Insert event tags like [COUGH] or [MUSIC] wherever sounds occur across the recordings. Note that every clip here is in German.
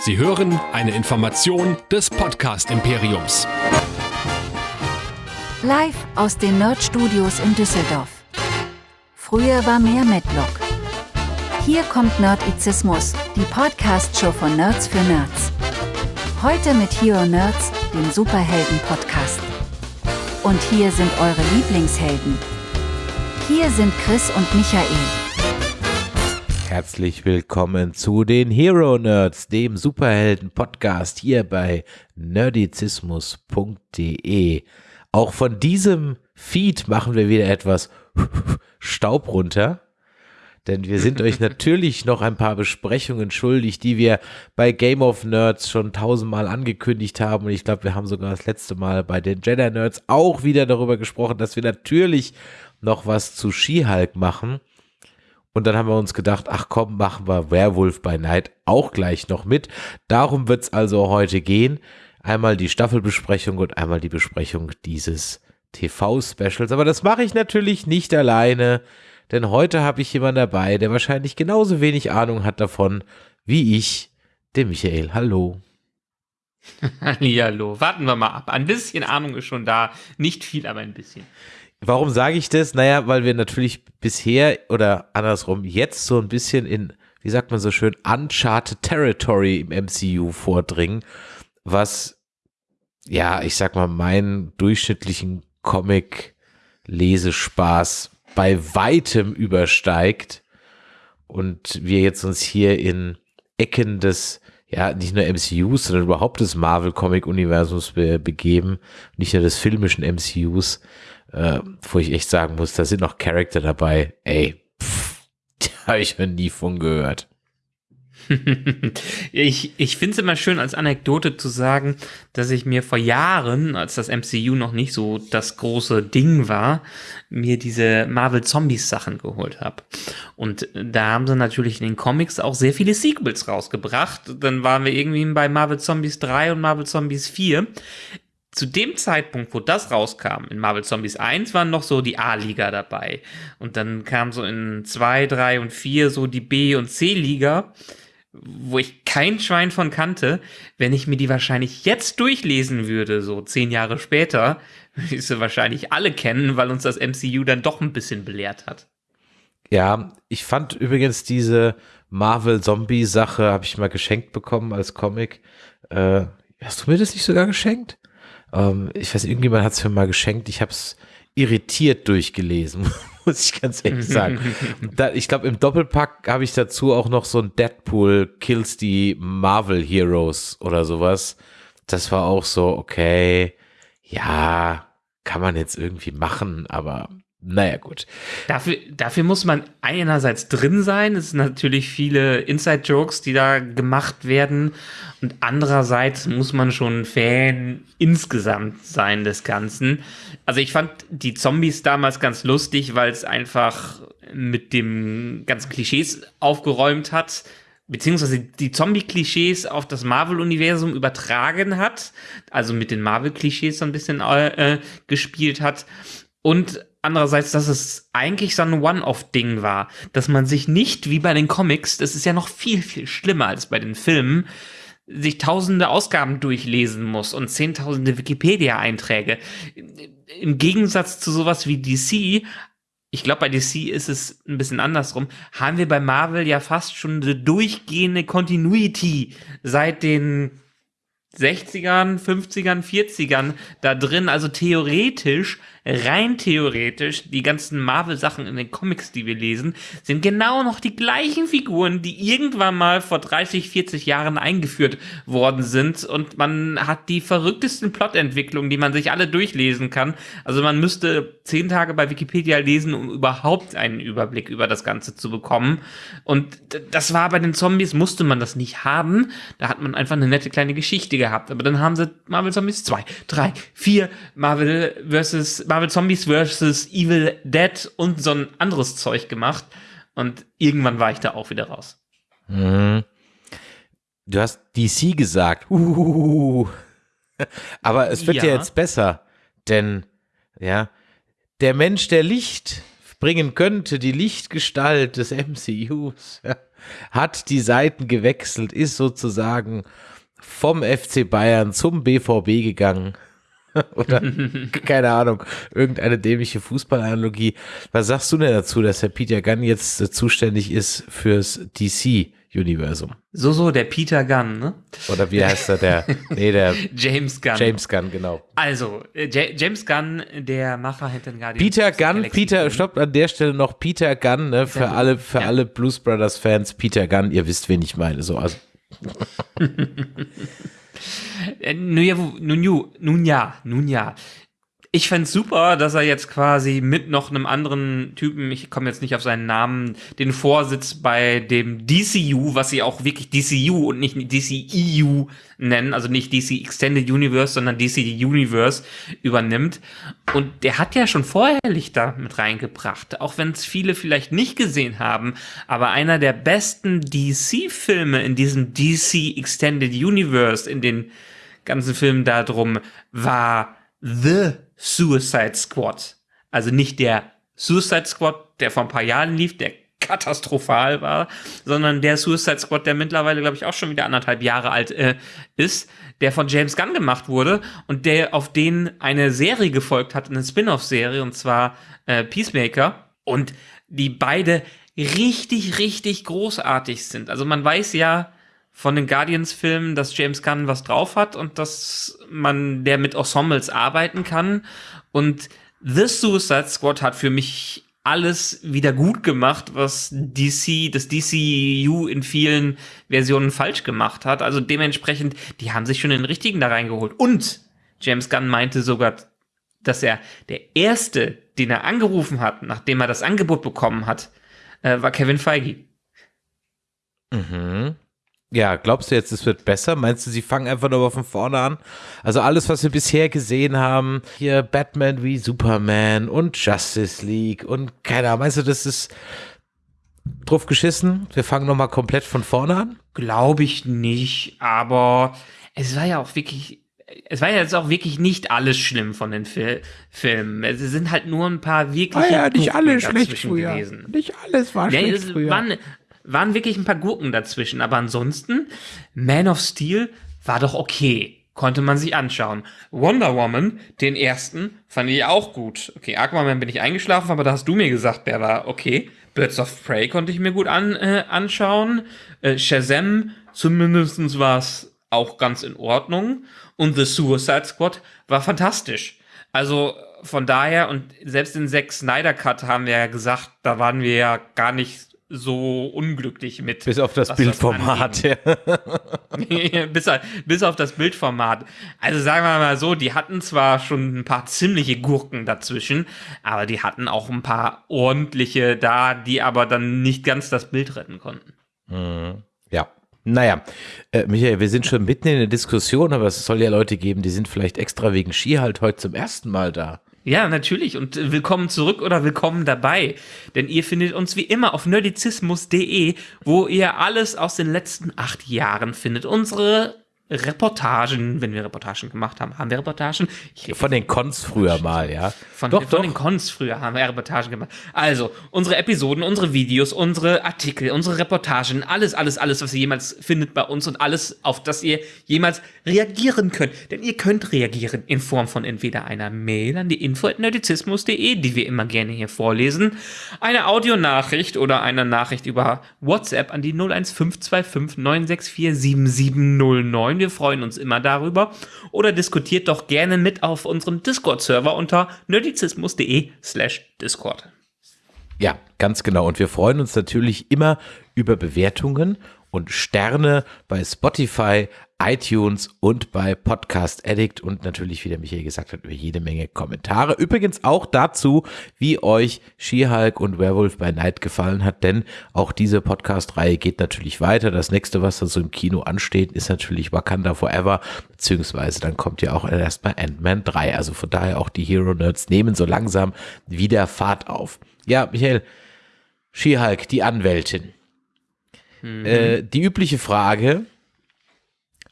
Sie hören eine Information des Podcast Imperiums. Live aus den Nerd Studios in Düsseldorf. Früher war mehr Medlock. Hier kommt Nerdizismus, die Podcast-Show von Nerds für Nerds. Heute mit Hero Nerds, dem Superhelden-Podcast. Und hier sind eure Lieblingshelden. Hier sind Chris und Michael. Herzlich willkommen zu den Hero Nerds, dem Superhelden-Podcast hier bei nerdizismus.de. Auch von diesem Feed machen wir wieder etwas [LAUGHS] Staub runter. Denn wir sind euch natürlich noch ein paar Besprechungen schuldig, die wir bei Game of Nerds schon tausendmal angekündigt haben. Und ich glaube, wir haben sogar das letzte Mal bei den Jedi Nerds auch wieder darüber gesprochen, dass wir natürlich noch was zu She-Hulk machen. Und dann haben wir uns gedacht, ach komm, machen wir Werewolf by Night auch gleich noch mit. Darum wird es also heute gehen. Einmal die Staffelbesprechung und einmal die Besprechung dieses TV-Specials. Aber das mache ich natürlich nicht alleine, denn heute habe ich jemanden dabei, der wahrscheinlich genauso wenig Ahnung hat davon wie ich, der Michael. Hallo. [LAUGHS] Hallo. Warten wir mal ab. Ein bisschen Ahnung ist schon da. Nicht viel, aber ein bisschen. Warum sage ich das? Naja, weil wir natürlich bisher oder andersrum jetzt so ein bisschen in, wie sagt man so schön, Uncharted Territory im MCU vordringen, was, ja, ich sag mal, meinen durchschnittlichen Comic-Lesespaß bei weitem übersteigt und wir jetzt uns hier in Ecken des ja, nicht nur MCUs, sondern überhaupt des Marvel-Comic-Universums be begeben, nicht nur des filmischen MCUs, äh, wo ich echt sagen muss, da sind noch Charakter dabei, ey, pff, [LAUGHS] da habe ich noch nie von gehört. [LAUGHS] ich ich finde es immer schön, als Anekdote zu sagen, dass ich mir vor Jahren, als das MCU noch nicht so das große Ding war, mir diese Marvel Zombies Sachen geholt habe. Und da haben sie natürlich in den Comics auch sehr viele Sequels rausgebracht. Dann waren wir irgendwie bei Marvel Zombies 3 und Marvel Zombies 4 zu dem Zeitpunkt, wo das rauskam, in Marvel Zombies 1 waren noch so die A-Liga dabei. Und dann kam so in 2, 3 und 4 so die B- und C-Liga, wo ich kein Schwein von kannte. Wenn ich mir die wahrscheinlich jetzt durchlesen würde, so zehn Jahre später, [LAUGHS] würde ich sie wahrscheinlich alle kennen, weil uns das MCU dann doch ein bisschen belehrt hat. Ja, ich fand übrigens diese Marvel-Zombie-Sache, habe ich mal geschenkt bekommen als Comic. Äh, hast du mir das nicht sogar geschenkt? Ähm, ich weiß, irgendjemand hat es mir mal geschenkt. Ich habe es irritiert durchgelesen, [LAUGHS] muss ich ganz ehrlich sagen. [LAUGHS] da, ich glaube, im Doppelpack habe ich dazu auch noch so ein Deadpool Kills die Marvel Heroes oder sowas. Das war auch so, okay, ja, kann man jetzt irgendwie machen, aber naja, gut. Dafür, dafür muss man einerseits drin sein. Es sind natürlich viele Inside-Jokes, die da gemacht werden. Und andererseits muss man schon Fan insgesamt sein des Ganzen. Also ich fand die Zombies damals ganz lustig, weil es einfach mit dem ganzen Klischees aufgeräumt hat beziehungsweise die Zombie-Klischees auf das Marvel-Universum übertragen hat, also mit den Marvel-Klischees so ein bisschen äh, gespielt hat und andererseits, dass es eigentlich so ein One-Off-Ding war, dass man sich nicht wie bei den Comics, das ist ja noch viel, viel schlimmer als bei den Filmen, sich tausende Ausgaben durchlesen muss und zehntausende Wikipedia-Einträge. Im Gegensatz zu sowas wie DC, ich glaube, bei DC ist es ein bisschen andersrum, haben wir bei Marvel ja fast schon eine durchgehende Continuity seit den 60ern, 50ern, 40ern da drin. Also theoretisch rein theoretisch, die ganzen Marvel-Sachen in den Comics, die wir lesen, sind genau noch die gleichen Figuren, die irgendwann mal vor 30, 40 Jahren eingeführt worden sind. Und man hat die verrücktesten Plotentwicklungen, die man sich alle durchlesen kann. Also man müsste zehn Tage bei Wikipedia lesen, um überhaupt einen Überblick über das Ganze zu bekommen. Und das war bei den Zombies, musste man das nicht haben. Da hat man einfach eine nette kleine Geschichte gehabt. Aber dann haben sie Marvel Zombies 2, 3, 4, Marvel versus Marvel Zombies vs. Evil Dead und so ein anderes Zeug gemacht. Und irgendwann war ich da auch wieder raus. Mhm. Du hast DC gesagt. Uh. [LAUGHS] Aber es wird ja. ja jetzt besser. Denn, ja, der Mensch, der Licht bringen könnte, die Lichtgestalt des [LAUGHS] MCUs, ja, hat die Seiten gewechselt, ist sozusagen vom FC Bayern zum BVB gegangen. [LAUGHS] Oder [LAUGHS] keine Ahnung, irgendeine dämliche Fußballanalogie. Was sagst du denn dazu, dass Herr Peter Gunn jetzt äh, zuständig ist fürs DC-Universum? So, so, der Peter Gunn, ne? Oder wie heißt er? Der, [LAUGHS] nee, der James Gunn. James Gunn, genau. Also, äh, Ja- James Gunn, der Macher hinter Guardians. Peter Gunn, Peter, stoppt an der Stelle noch Peter Gunn, ne, für Gunn, alle, für ja. alle Blues Brothers Fans, Peter Gunn, ihr wisst, wen ich meine, so, also, nun, ja, nun, ju- nun ja, nun ja. Ich fänd's super, dass er jetzt quasi mit noch einem anderen Typen, ich komme jetzt nicht auf seinen Namen, den Vorsitz bei dem DCU, was sie auch wirklich DCU und nicht DCEU nennen, also nicht DC Extended Universe, sondern DC Universe übernimmt. Und der hat ja schon vorher Lichter mit reingebracht, auch wenn es viele vielleicht nicht gesehen haben, aber einer der besten DC-Filme in diesem DC Extended Universe, in den ganzen Filmen darum, war The Suicide Squad. Also nicht der Suicide Squad, der vor ein paar Jahren lief, der katastrophal war, sondern der Suicide Squad, der mittlerweile, glaube ich, auch schon wieder anderthalb Jahre alt äh, ist, der von James Gunn gemacht wurde und der auf den eine Serie gefolgt hat, eine Spin-off-Serie, und zwar äh, Peacemaker. Und die beide richtig, richtig großartig sind. Also man weiß ja von den Guardians-Filmen, dass James Gunn was drauf hat und dass man der mit Ensembles arbeiten kann. Und The Suicide Squad hat für mich alles wieder gut gemacht, was DC, das DCU in vielen Versionen falsch gemacht hat. Also dementsprechend, die haben sich schon den richtigen da reingeholt. Und James Gunn meinte sogar, dass er der erste, den er angerufen hat, nachdem er das Angebot bekommen hat, äh, war Kevin Feige. mhm. Ja, glaubst du jetzt, es wird besser? Meinst du, sie fangen einfach nur von vorne an? Also alles, was wir bisher gesehen haben, hier Batman wie Superman und Justice League und keine Ahnung, meinst du, das ist drauf geschissen? Wir fangen nochmal komplett von vorne an? Glaube ich nicht, aber es war ja auch wirklich, es war ja jetzt auch wirklich nicht alles schlimm von den Fil Filmen. Es sind halt nur ein paar wirklich Gurken dazwischen gewesen. Nicht alles war Ja, es waren, waren wirklich ein paar Gurken dazwischen, aber ansonsten, Man of Steel war doch okay. Konnte man sich anschauen. Wonder Woman, den ersten, fand ich auch gut. Okay, Aquaman bin ich eingeschlafen, aber da hast du mir gesagt, der war okay. Birds of Prey konnte ich mir gut an, äh, anschauen. Äh, Shazam, zumindest war es auch ganz in Ordnung. Und The Suicide Squad war fantastisch. Also von daher, und selbst den Zack Snyder Cut haben wir ja gesagt, da waren wir ja gar nicht so unglücklich mit. Bis auf das Bildformat. [LAUGHS] Ja. bis, bis auf das Bildformat. Also sagen wir mal so, die hatten zwar schon ein paar ziemliche Gurken dazwischen, aber die hatten auch ein paar ordentliche da, die aber dann nicht ganz das Bild retten konnten. ja. Naja, äh, Michael, wir sind schon mitten in der Diskussion, aber es soll ja Leute geben, die sind vielleicht extra wegen Ski halt heute zum ersten Mal da. Ja, natürlich. Und äh, willkommen zurück oder willkommen dabei. Denn ihr findet uns wie immer auf nerdizismus.de, wo ihr alles aus den letzten acht Jahren findet. Unsere Reportagen, wenn wir Reportagen gemacht haben. Haben wir Reportagen? Ich Von den Cons früher mal, ja. Von, doch, von doch. den Cons früher haben wir Reportagen gemacht. Also, unsere Episoden, unsere Videos, unsere Artikel, unsere Reportagen, alles, alles, alles, was ihr jemals findet bei uns und alles, auf das ihr jemals reagieren könnt. Denn ihr könnt reagieren in Form von entweder einer Mail an die info.nerdizismus.de, die wir immer gerne hier vorlesen, eine Audionachricht oder eine Nachricht über WhatsApp an die 01525 964 7709. Wir freuen uns immer darüber. Oder diskutiert doch gerne mit auf unserem Discord-Server unter nerdizismus.de slash Discord. Ja, ganz genau. Und wir freuen uns natürlich immer über Bewertungen und Sterne bei Spotify, iTunes und bei Podcast Addict und natürlich, wie der Michael gesagt hat, über jede Menge Kommentare. Übrigens auch dazu, wie euch She-Hulk und Werewolf by Night gefallen hat, denn auch diese Podcast-Reihe geht natürlich weiter. Das nächste, was da so im Kino ansteht, ist natürlich Wakanda Forever, beziehungsweise dann kommt ja auch erstmal Ant-Man 3. Also von daher auch die Hero Nerds nehmen so langsam wieder Fahrt auf. Ja, Michael, She-Hulk, die Anwältin. Äh, die übliche Frage,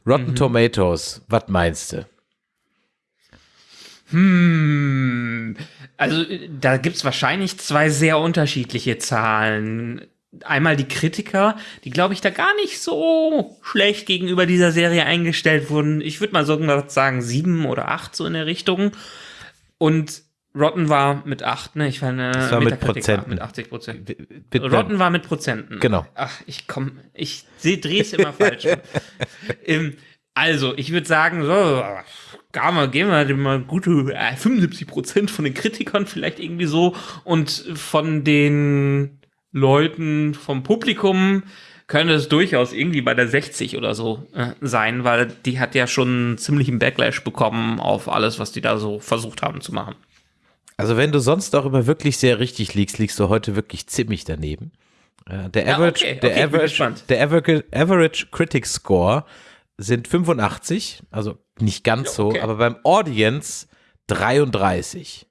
Rotten Tomatoes, was meinst du? Hm, also da gibt es wahrscheinlich zwei sehr unterschiedliche Zahlen. Einmal die Kritiker, die glaube ich da gar nicht so schlecht gegenüber dieser Serie eingestellt wurden. Ich würde mal sogar sagen sieben oder acht so in der Richtung. Und Rotten war mit 8, ne? Ich war eine Das war mit war mit 80 Prozent. Rotten war mit Prozenten. Genau. Ach, ich komm, ich drehe es immer falsch. [LAUGHS] ähm, also, ich würde sagen, so, gar mal, gehen wir mal gute äh, 75 Prozent von den Kritikern vielleicht irgendwie so und von den Leuten vom Publikum könnte es durchaus irgendwie bei der 60 oder so äh, sein, weil die hat ja schon einen ziemlichen Backlash bekommen auf alles, was die da so versucht haben zu machen. Also wenn du sonst auch immer wirklich sehr richtig liegst, liegst du heute wirklich ziemlich daneben. Äh, Der Ja, Average, okay, der okay, Average, der Average, Average Critic Score sind 85, also nicht ganz Ja, okay. so, aber beim Audience 33.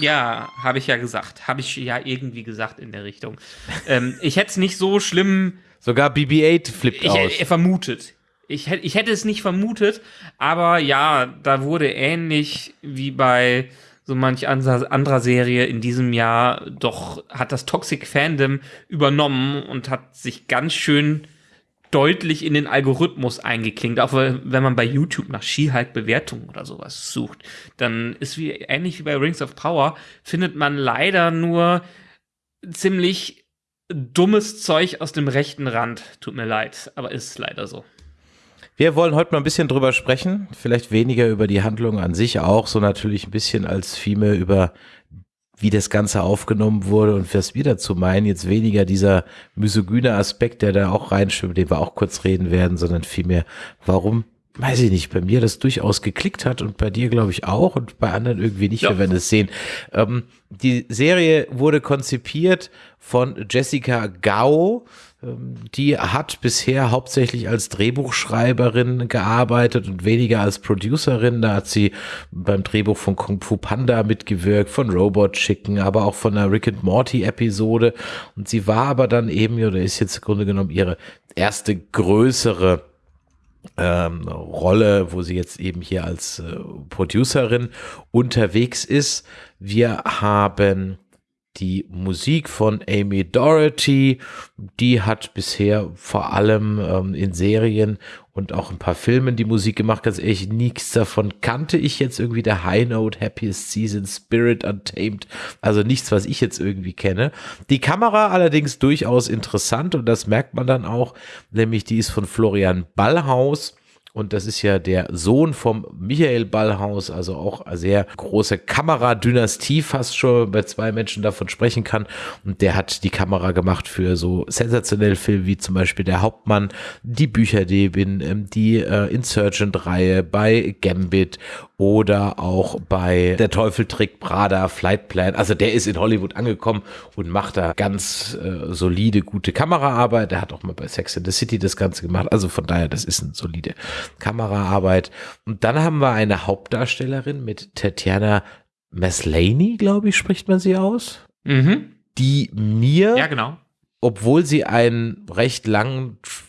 Ja, habe ich ja gesagt. Habe ich ja irgendwie gesagt in der Richtung. ähm, ich hätte es nicht so schlimm Sogar BB-8 flippt ich, aus. hätte vermutet. Ich, ich hätte es nicht vermutet, aber ja, da wurde ähnlich wie bei so manch anderer, Serie in diesem Jahr, doch hat das Toxic Fandom übernommen und hat sich ganz schön deutlich in den Algorithmus eingeklingt. Auch wenn man bei YouTube nach Ski-Hulk-Bewertungen oder sowas sucht, dann ist wie ähnlich wie bei Rings of Power, findet man leider nur ziemlich dummes Zeug aus dem rechten Rand. Tut mir leid, aber ist leider so. Wir wollen heute mal ein bisschen drüber sprechen, vielleicht weniger über die Handlung an sich auch, so natürlich ein bisschen als vielmehr über wie das Ganze aufgenommen wurde und was wir dazu meinen. Jetzt weniger dieser misogyne Aspekt, der da auch reinschwimmt, den wir auch kurz reden werden, sondern vielmehr, warum, weiß ich nicht, bei mir das durchaus geklickt hat und bei dir glaube ich auch und bei anderen irgendwie nicht, Ja. wir werden es sehen. Ähm, die Serie wurde konzipiert von Jessica Gao, ähm, die hat bisher hauptsächlich als Drehbuchschreiberin gearbeitet und weniger als Producerin. Da hat sie beim Drehbuch von Kung Fu Panda mitgewirkt, von Robot Chicken, aber auch von einer Rick and Morty Episode. Und sie war aber dann eben, oder ist jetzt im Grunde genommen ihre erste größere ähm, Rolle, wo sie jetzt eben hier als äh, Producerin unterwegs ist. Wir haben die Musik von Amy Doherty, die hat bisher vor allem ähm, in Serien und auch ein paar Filmen die Musik gemacht. Ganz ehrlich, nichts davon kannte ich jetzt irgendwie. Der High Note, Happiest Season, Spirit Untamed, also nichts, was ich jetzt irgendwie kenne. Die Kamera allerdings durchaus interessant und das merkt man dann auch, nämlich die ist von Florian Ballhaus. Und das ist ja der Sohn vom Michael Ballhaus, also auch eine sehr große Kameradynastie, fast schon bei zwei Menschen davon sprechen kann. Und der hat die Kamera gemacht für so sensationelle Filme wie zum Beispiel Der Hauptmann, die Bücherdebin, ähm, die äh, Insurgent-Reihe bei Gambit oder auch bei Der Teufel trägt Prada, Flight Plan. Also der ist in Hollywood angekommen und macht da ganz äh, solide, gute Kameraarbeit. Der hat auch mal bei Sex in the City das Ganze gemacht. Also von daher, das ist eine solide Kameraarbeit. Und dann haben wir eine Hauptdarstellerin mit Tatjana Maslany, glaube ich, spricht man sie aus, Mhm. die mir Ja, genau. obwohl sie einen recht langen Tr-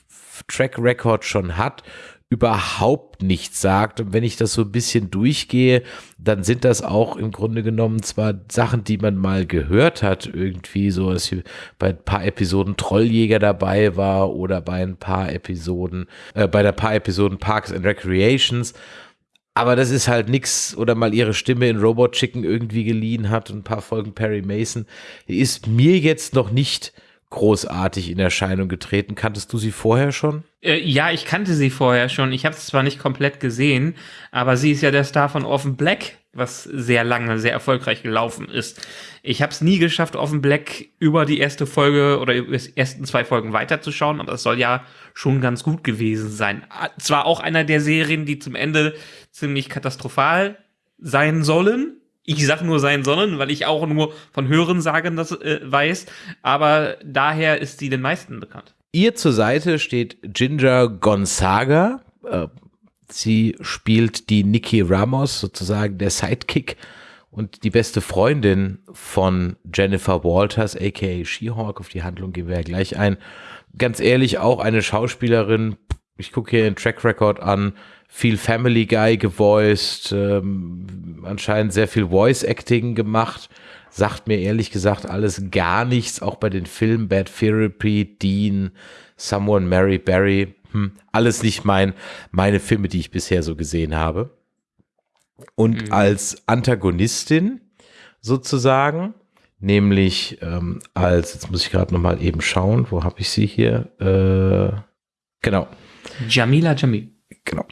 Track Record schon hat, überhaupt nichts sagt. Und wenn ich das so ein bisschen durchgehe, dann sind das auch im Grunde genommen zwar Sachen, die man mal gehört hat, irgendwie so, dass bei ein paar Episoden Trolljäger dabei war oder bei ein paar Episoden, äh, bei ein paar Episoden Parks and Recreations. Aber das ist halt nix oder mal ihre Stimme in Robot Chicken irgendwie geliehen hat und ein paar Folgen Perry Mason. Ist mir jetzt noch nicht großartig in Erscheinung getreten. Kanntest du sie vorher schon? Äh, ja, ich kannte sie vorher schon. Ich habe es zwar nicht komplett gesehen, aber sie ist ja der Star von Orphan Black, was sehr lange, sehr erfolgreich gelaufen ist. Ich habe es nie geschafft, Orphan Black über die erste Folge oder über die ersten zwei Folgen weiterzuschauen, aber es soll ja schon ganz gut gewesen sein. Ah, Zwar auch einer der Serien, die zum Ende ziemlich katastrophal sein sollen. Ich sag nur sein sollen, weil ich auch nur von Hörensagen das äh, weiß, aber daher ist sie den meisten bekannt. Ihr zur Seite steht Ginger Gonzaga. Äh, Sie spielt die Nikki Ramos, sozusagen der Sidekick und die beste Freundin von Jennifer Walters, aka She-Hulk. Auf die Handlung gehen wir ja gleich ein. Ganz ehrlich, auch eine Schauspielerin, ich gucke hier den Track Record an, viel Family Guy gevoiced, ähm, anscheinend sehr viel Voice Acting gemacht. Sagt mir ehrlich gesagt alles gar nichts, auch bei den Filmen Bad Therapy, Dean, Someone Mary Barry, hm, alles nicht mein, meine Filme, die ich bisher so gesehen habe. Und mhm. als Antagonistin sozusagen, nämlich ähm, als, jetzt muss ich gerade nochmal eben schauen, wo habe ich sie hier? Äh, genau. Jamila Jamil. Genau.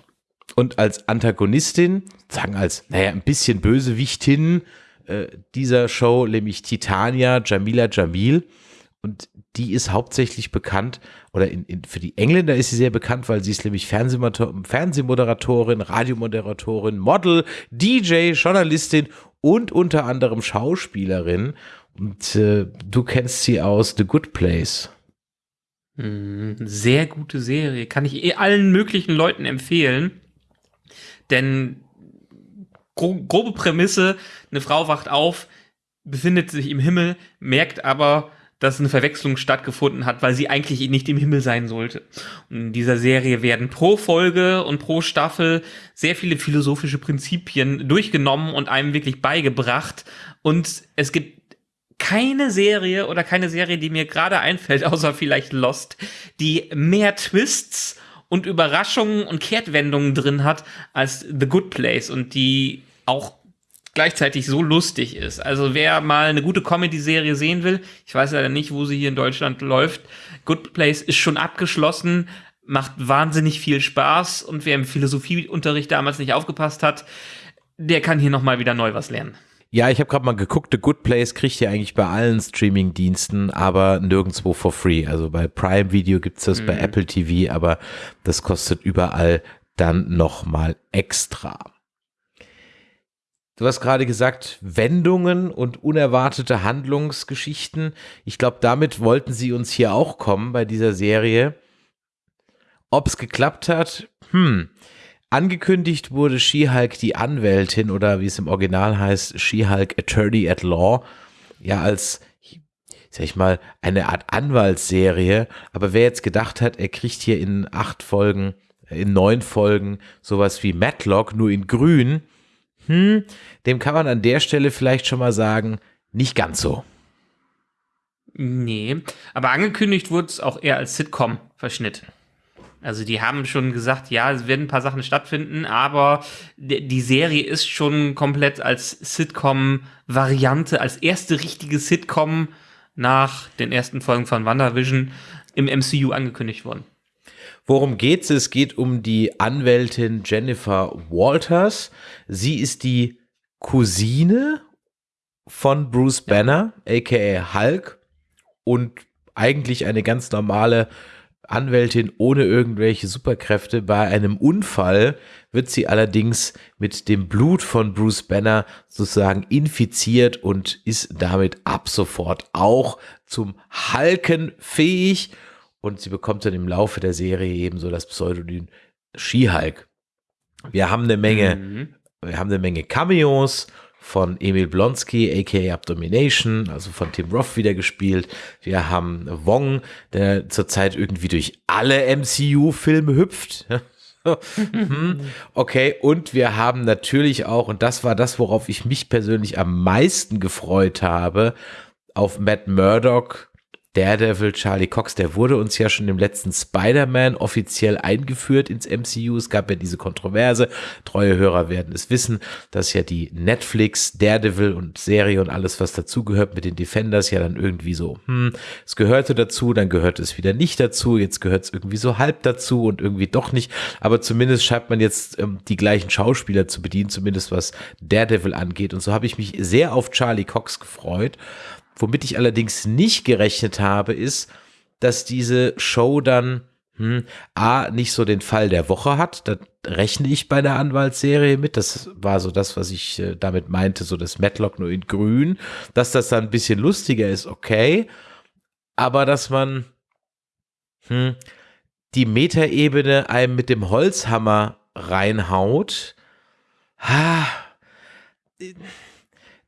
Und als Antagonistin, sagen als, naja, ein bisschen Bösewichtin äh, dieser Show, nämlich Titania Jamila Jamil. Und die ist hauptsächlich bekannt, oder in, in, für die Engländer ist sie sehr bekannt, weil sie ist nämlich Fernsehmoderatorin, Radiomoderatorin, Model, DJ, Journalistin und unter anderem Schauspielerin. Und äh, du kennst sie aus The Good Place. Hm, sehr gute Serie. Kann ich eh allen möglichen Leuten empfehlen. Denn gro grobe Prämisse, eine Frau wacht auf, befindet sich im Himmel, merkt aber, dass eine Verwechslung stattgefunden hat, weil sie eigentlich nicht im Himmel sein sollte. Und in dieser Serie werden pro Folge und pro Staffel sehr viele philosophische Prinzipien durchgenommen und einem wirklich beigebracht. Und es gibt keine Serie oder keine Serie, die mir gerade einfällt, [LAUGHS] außer vielleicht Lost, die mehr Twists und Überraschungen und Kehrtwendungen drin hat als The Good Place und die auch gleichzeitig so lustig ist. Also wer mal eine gute Comedy-Serie sehen will, ich weiß leider nicht, wo sie hier in Deutschland läuft, Good Place ist schon abgeschlossen, macht wahnsinnig viel Spaß und wer im Philosophieunterricht damals nicht aufgepasst hat, der kann hier nochmal wieder neu was lernen. Ja, ich habe gerade mal geguckt, The Good Place kriegt ihr eigentlich bei allen Streaming-Diensten, aber nirgendwo for free. Also bei Prime Video gibt's das, mhm. bei Apple TV, aber das kostet überall dann nochmal extra. Du hast gerade gesagt, Wendungen und unerwartete Handlungsgeschichten. Ich glaube, damit wollten sie uns hier auch kommen bei dieser Serie. Ob es geklappt hat, hm. Angekündigt wurde She-Hulk die Anwältin oder wie es im Original heißt, She-Hulk Attorney at Law, ja als, sag ich mal, eine Art Anwaltsserie. Aber wer jetzt gedacht hat, er kriegt hier in acht Folgen, in neun Folgen sowas wie Matlock, nur in grün, hm, dem kann man an der Stelle vielleicht schon mal sagen, nicht ganz so. Nee, aber angekündigt wurde es auch eher als Sitcom-Verschnitt. Also die haben schon gesagt, ja, es werden ein paar Sachen stattfinden, aber die Serie ist schon komplett als Sitcom-Variante, als erste richtige Sitcom nach den ersten Folgen von WandaVision im MCU angekündigt worden. Worum geht's? Es geht um die Anwältin Jennifer Walters. Sie ist die Cousine von Bruce Banner, aka Hulk, und eigentlich eine ganz normale Anwältin ohne irgendwelche Superkräfte. Bei einem Unfall wird sie allerdings mit dem Blut von Bruce Banner sozusagen infiziert und ist damit ab sofort auch zum Halken fähig und sie bekommt dann im Laufe der Serie eben so das Pseudonym She-Hulk. Wir haben eine Menge, mhm. wir haben eine Menge Cameos von Emil Blonsky, aka Abdomination, also von Tim Roth wieder gespielt. Wir haben Wong, der zurzeit irgendwie durch alle MCU-Filme hüpft. [LAUGHS] Okay, und wir haben natürlich auch, und das war das, worauf ich mich persönlich am meisten gefreut habe, auf Matt Murdock Daredevil, Charlie Cox, der wurde uns ja schon im letzten Spider-Man offiziell eingeführt ins MCU. Es gab ja diese Kontroverse. Treue Hörer werden es wissen, dass ja die Netflix, Daredevil und Serie und alles, was dazugehört mit den Defenders, ja dann irgendwie so, hm, es gehörte dazu, dann gehört es wieder nicht dazu, jetzt gehört es irgendwie so halb dazu und irgendwie doch nicht. Aber zumindest schreibt man jetzt ähm, die gleichen Schauspieler zu bedienen, zumindest was Daredevil angeht. Und so habe ich mich sehr auf Charlie Cox gefreut. Womit ich allerdings nicht gerechnet habe, ist, dass diese Show dann hm, A, nicht so den Fall der Woche hat. Da rechne ich bei der Anwaltsserie mit. Das war so das, was ich äh, damit meinte, so das Matlock nur in grün. Dass das dann ein bisschen lustiger ist, okay. Aber dass man hm, die Metaebene einem mit dem Holzhammer reinhaut, ha,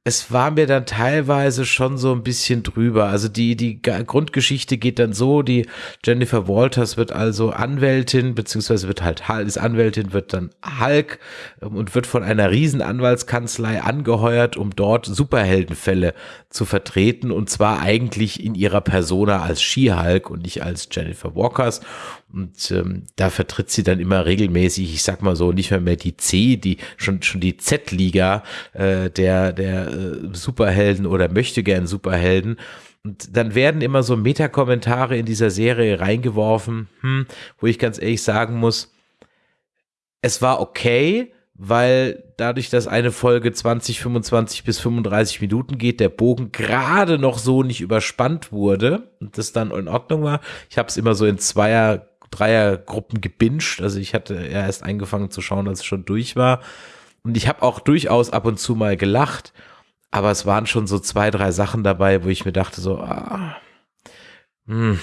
es war mir dann teilweise schon so ein bisschen drüber. Also die, die Grundgeschichte geht dann so, die Jennifer Walters wird also Anwältin, beziehungsweise wird halt, ist Anwältin, wird dann Hulk ähm, und wird von einer riesen Anwaltskanzlei angeheuert, um dort Superheldenfälle zu vertreten und zwar eigentlich in ihrer Persona als She-Hulk und nicht als Jennifer Walkers. Und ähm, da vertritt sie dann immer regelmäßig, ich sag mal so, nicht mehr mehr die C, die schon schon die Z-Liga äh, der der äh, Superhelden oder möchte gern Superhelden. Und dann werden immer so Metakommentare in dieser Serie reingeworfen, hm, wo ich ganz ehrlich sagen muss, es war okay, weil dadurch, dass eine Folge 20, 25 bis 35 Minuten geht, der Bogen gerade noch so nicht überspannt wurde und das dann in Ordnung war. Ich habe es immer so in Zweier, Dreiergruppen gebinged. Also ich hatte erst angefangen zu schauen, als es schon durch war. Und ich habe auch durchaus ab und zu mal gelacht. Aber es waren schon so zwei, drei Sachen dabei, wo ich mir dachte so, ah, hm.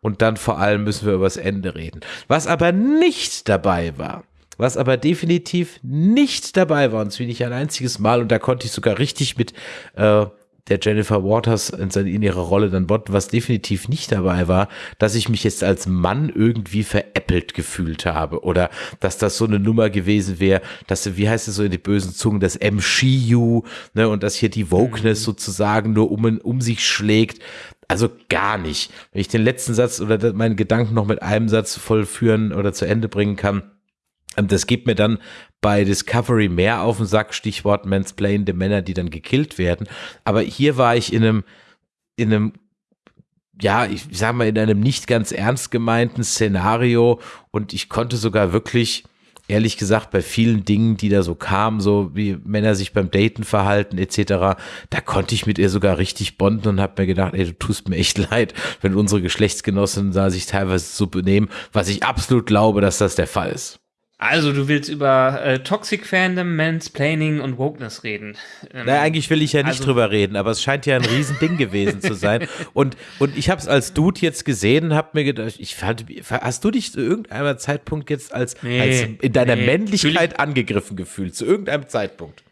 Und dann vor allem müssen wir über das Ende reden. Was aber nicht dabei war, was aber definitiv nicht dabei war, und finde ich ein einziges Mal, und da konnte ich sogar richtig mit äh, der Jennifer Waters in, ihrer Rolle dann botten, was definitiv nicht dabei war, dass ich mich jetzt als Mann irgendwie veräppelt gefühlt habe oder dass das so eine Nummer gewesen wäre, dass, wie heißt es so in die bösen Zungen, das MCU, ne, und dass hier die Wokeness mhm. sozusagen nur um, um sich schlägt. Also gar nicht. Wenn ich den letzten Satz oder meinen Gedanken noch mit einem Satz vollführen oder zu Ende bringen kann, das gibt mir dann bei Discovery mehr auf den Sack, Stichwort Mansplain, Männer, die dann gekillt werden. Aber hier war ich in einem, in einem, ja, ich sag mal, in einem nicht ganz ernst gemeinten Szenario und ich konnte sogar wirklich, ehrlich gesagt, bei vielen Dingen, die da so kamen, so wie Männer sich beim Daten verhalten etc., da konnte ich mit ihr sogar richtig bonden und habe mir gedacht, ey, du tust mir echt [LAUGHS] leid, wenn unsere Geschlechtsgenossinnen da sich teilweise so benehmen, was ich absolut glaube, dass das der Fall ist. Also, du willst über äh, Toxic Fandom, Mansplaining und Wokeness reden. Ähm, naja, eigentlich will ich ja nicht also, drüber reden, aber es scheint ja ein Riesending gewesen zu sein. [LAUGHS] Und, und ich habe es als Dude jetzt gesehen und habe mir gedacht, ich fand, hast du dich zu irgendeinem Zeitpunkt jetzt als, nee, als in deiner nee, Männlichkeit angegriffen gefühlt? Zu irgendeinem Zeitpunkt?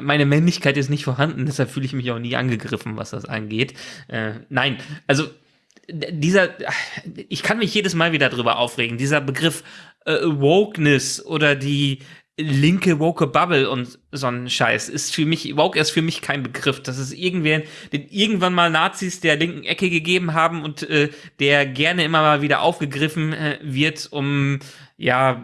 Meine Männlichkeit ist nicht vorhanden, deshalb fühle ich mich auch nie angegriffen, was das angeht. Äh, nein, also dieser, ich kann mich jedes Mal wieder drüber aufregen, dieser Begriff äh, Wokeness oder die linke woke Bubble und so ein Scheiß ist für mich, woke ist für mich kein Begriff. Das ist irgendwer, den irgendwann mal Nazis der linken Ecke gegeben haben und äh, der gerne immer mal wieder aufgegriffen äh, wird, um ja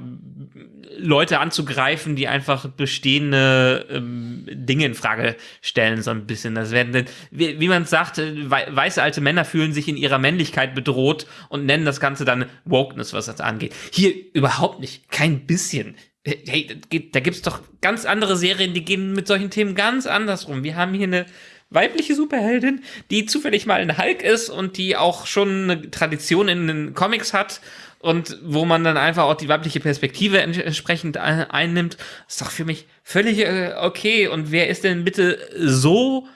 Leute anzugreifen, die einfach bestehende ähm, Dinge in Frage stellen, so ein bisschen. Das werden, wie, wie man sagt, äh, weiße alte Männer fühlen sich in ihrer Männlichkeit bedroht und nennen das Ganze dann Wokeness, was das angeht. Hier überhaupt nicht, kein bisschen. Hey, da gibt es doch ganz andere Serien, die gehen mit solchen Themen ganz anders rum. Wir haben hier eine weibliche Superheldin, die zufällig mal ein Hulk ist und die auch schon eine Tradition in den Comics hat und wo man dann einfach auch die weibliche Perspektive entsprechend einnimmt, ist doch für mich völlig äh, okay. Und wer ist denn bitte so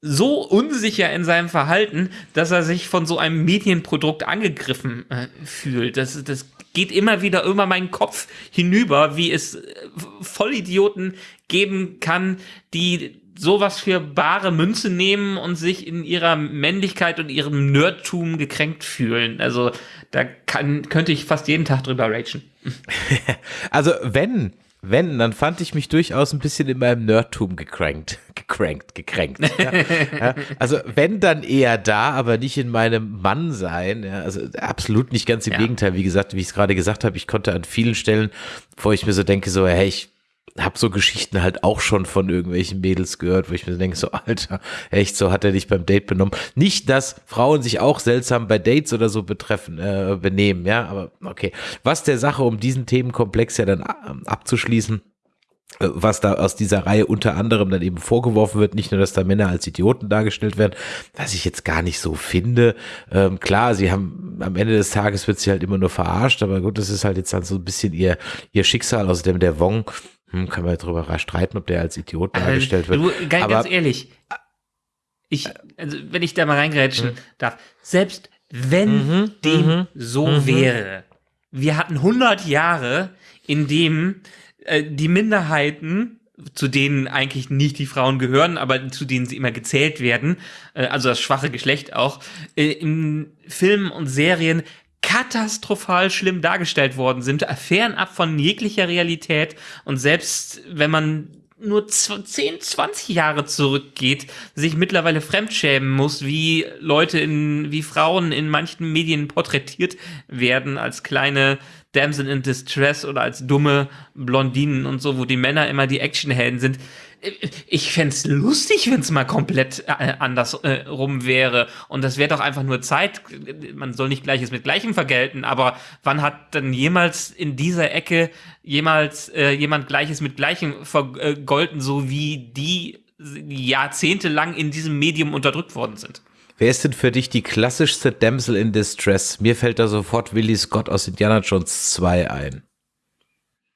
so unsicher in seinem Verhalten, dass er sich von so einem Medienprodukt angegriffen äh, fühlt. Das, das geht immer wieder über meinen Kopf hinüber, wie es äh, Vollidioten geben kann, die sowas für bare Münze nehmen und sich in ihrer Männlichkeit und ihrem Nerdtum gekränkt fühlen. Also da kann, könnte ich fast jeden Tag drüber ragen. [LAUGHS] also wenn, wenn, dann fand ich mich durchaus ein bisschen in meinem Nerdtum gekränkt, gekränkt, gekränkt. Ja. [LAUGHS] ja. Also wenn, dann eher da, aber nicht in meinem Mannsein. Ja. Also absolut nicht ganz im Gegenteil. Wie gesagt, wie ich es gerade gesagt habe, ich konnte an vielen Stellen, wo ich mir so denke, so, hey, ich habe so Geschichten halt auch schon von irgendwelchen Mädels gehört, wo ich mir denke, so Alter, echt, so hat er dich beim Date benommen. Nicht, dass Frauen sich auch seltsam bei Dates oder so betreffen, äh, benehmen, ja, aber okay. Was der Sache, um diesen Themenkomplex ja dann äh, abzuschließen, äh, was da aus dieser Reihe unter anderem dann eben vorgeworfen wird, nicht nur, dass da Männer als Idioten dargestellt werden, was ich jetzt gar nicht so finde. Ähm, klar, sie haben am Ende des Tages wird sie halt immer nur verarscht, aber gut, das ist halt jetzt dann so ein bisschen ihr, ihr Schicksal, außerdem der Wong hm, können wir darüber streiten, ob der als Idiot äh, dargestellt wird. Du, ganz, Aber, ganz ehrlich, ich, also wenn ich da mal reingrätschen mhm. darf, selbst wenn mhm, dem mhm, so mhm. wäre, wir hatten 100 Jahre, in dem äh, die Minderheiten zu denen eigentlich nicht die Frauen gehören, aber zu denen sie immer gezählt werden, äh, also das schwache Geschlecht auch, äh, in Filmen und Serien katastrophal schlimm dargestellt worden sind, fernab von jeglicher Realität. Und selbst wenn man nur 10, 20 Jahre zurückgeht, sich mittlerweile fremdschämen muss, wie Leute in, wie Frauen in manchen Medien porträtiert werden als kleine Damsel in Distress oder als dumme Blondinen und so, wo die Männer immer die Actionhelden sind ich fände es lustig, wenn es mal komplett äh, anders äh, rum wäre. Und das wäre doch einfach nur Zeit. Man soll nicht Gleiches mit Gleichem vergelten, aber wann hat denn jemals in dieser Ecke jemals äh, jemand Gleiches mit Gleichem vergolten, so wie die jahrzehntelang in diesem Medium unterdrückt worden sind? Wer ist denn für dich die klassischste Damsel in Distress? Mir fällt da sofort Willie Scott aus Indiana Jones 2 ein.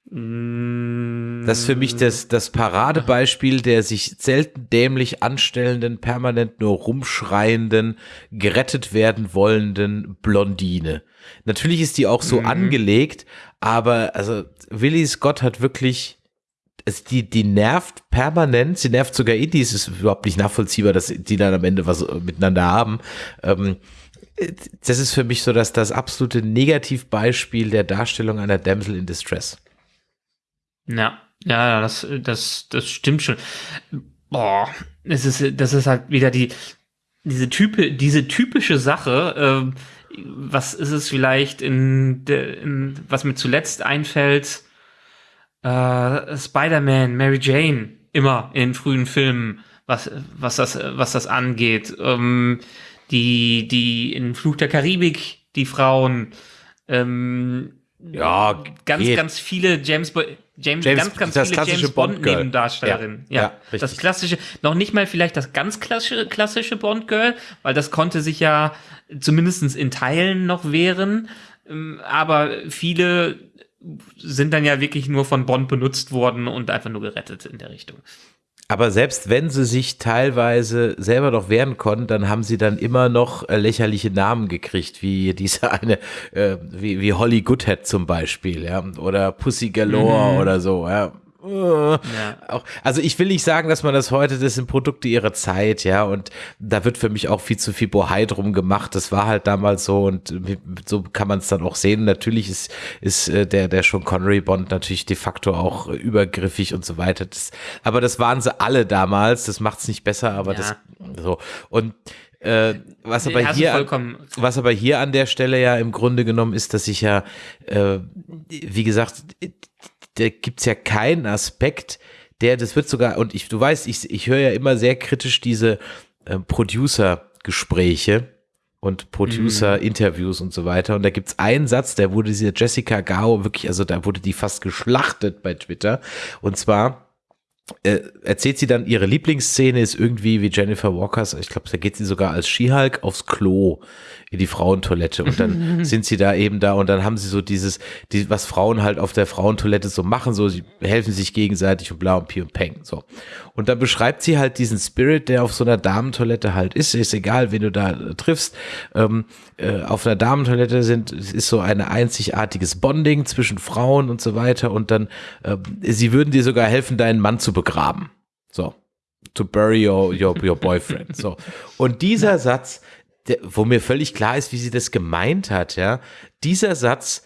Das ist für mich das, das Paradebeispiel der sich selten dämlich anstellenden, permanent nur rumschreienden, gerettet werden wollenden Blondine. Natürlich ist die auch so mhm. angelegt, aber also Willie Scott hat wirklich, also die, die nervt permanent, sie nervt sogar Indies, ist überhaupt nicht nachvollziehbar, dass die dann am Ende was miteinander haben. Ähm, das ist für mich so dass das absolute Negativbeispiel der Darstellung einer Damsel in Distress. Ja, ja, das, das, das stimmt schon. Boah, es ist, das ist halt wieder die, diese Type, diese typische Sache, äh, was ist es vielleicht in, de, in was mir zuletzt einfällt, äh, Spider-Man, Mary Jane, immer in frühen Filmen, was, was das, was das angeht. Ähm, die, die in Fluch der Karibik, die Frauen, ähm, ja, ganz, geht. ganz viele James, James, James ganz, ganz viele James Bond, Bond Nebendarstellerinnen. Ja, ja, ja das klassische, noch nicht mal vielleicht das ganz klassische, klassische Bond Girl, weil das konnte sich ja zumindest in Teilen noch wehren. Ähm, aber viele sind dann ja wirklich nur von Bond benutzt worden und einfach nur gerettet in der Richtung. Aber selbst wenn sie sich teilweise selber noch wehren konnten, dann haben sie dann immer noch äh, lächerliche Namen gekriegt, wie diese [LAUGHS] eine, äh, wie, wie Holly Goodhead zum Beispiel, ja, oder Pussy Galore mhm. oder so, ja. Ja. Auch, also ich will nicht sagen, dass man das heute, das sind Produkte ihrer Zeit, ja, und da wird für mich auch viel zu viel Bohai drum gemacht. Das war halt damals so und so kann man es dann auch sehen. Natürlich ist, ist äh, der, der Sean Connery Bond natürlich de facto auch übergriffig und so weiter. Das, aber das waren sie alle damals. Das macht es nicht besser, aber ja. das so. Und äh, was, aber hier, was aber hier an der Stelle ja im Grunde genommen ist, dass ich ja, äh, wie gesagt, da gibt's ja keinen Aspekt, der, das wird sogar, und ich, du weißt, ich, ich höre ja immer sehr kritisch diese äh, Producer-Gespräche und Producer-Interviews und so weiter. Und da gibt's einen Satz, der wurde diese Jessica Gao wirklich, also da wurde die fast geschlachtet bei Twitter. Und zwar, äh, erzählt sie dann, ihre Lieblingsszene ist irgendwie wie Jennifer Walkers, ich glaube, da geht sie sogar als Skihulk aufs Klo die Frauentoilette. Und dann [LAUGHS] sind sie da eben da und dann haben sie so dieses, die, was Frauen halt auf der Frauentoilette so machen, so sie helfen sich gegenseitig und bla und pi und peng, so. Und dann beschreibt sie halt diesen Spirit, der auf so einer Damentoilette halt ist, ist egal, wen du da äh, triffst, ähm, äh, auf einer Damentoilette sind, ist so ein einzigartiges Bonding zwischen Frauen und so weiter. Und dann, äh, sie würden dir sogar helfen, deinen Mann zu begraben, so. To bury your, your, your boyfriend. So. Und dieser Satz, der, wo mir völlig klar ist, wie sie das gemeint hat, ja, dieser Satz,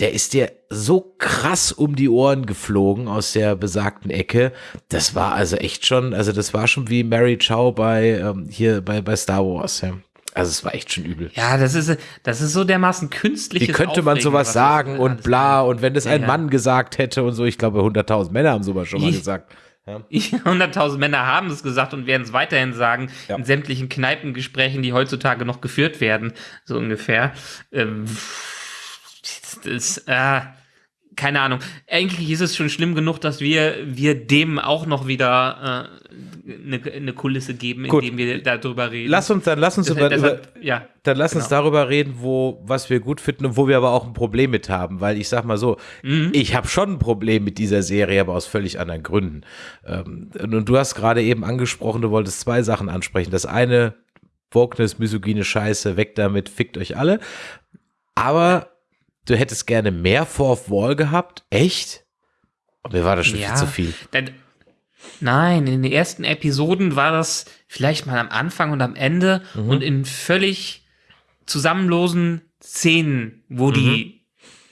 der ist dir so krass um die Ohren geflogen aus der besagten Ecke. Das war also echt schon, also das war schon wie Mary Chow bei ähm, hier bei, bei Star Wars, ja. Also es war echt schon übel. Ja, das ist, das ist so dermaßen künstlich. Wie könnte man sowas sagen und bla und wenn das ein ja, Mann gesagt hätte und so, ich glaube 100.000 Männer haben sowas schon mal gesagt. Ja. [LAUGHS] 100.000 Männer haben es gesagt und werden es weiterhin sagen ja. in sämtlichen Kneipengesprächen, die heutzutage noch geführt werden, so ungefähr. Ähm, das, ist, äh, keine Ahnung. Eigentlich ist es schon schlimm genug, dass wir, wir dem auch noch wieder äh, eine, eine Kulisse geben, Gut. indem wir darüber reden. Lass uns dann, lass uns das, über, deshalb, ja, dann lass genau. uns darüber reden, wo, was wir gut finden und wo wir aber auch ein Problem mit haben, weil ich sag mal so, mhm. ich habe schon ein Problem mit dieser Serie, aber aus völlig anderen Gründen. Ähm, und du hast gerade eben angesprochen, du wolltest zwei Sachen ansprechen. Das eine, Wokeness, misogyne Scheiße, weg damit, fickt euch alle. Aber du hättest gerne mehr Fourth Wall gehabt? Echt? Und mir war das schon ja, viel zu viel. Dann, Nein, in den ersten Episoden war das vielleicht mal am Anfang und am Ende Mhm. und in völlig zusammenlosen Szenen, wo die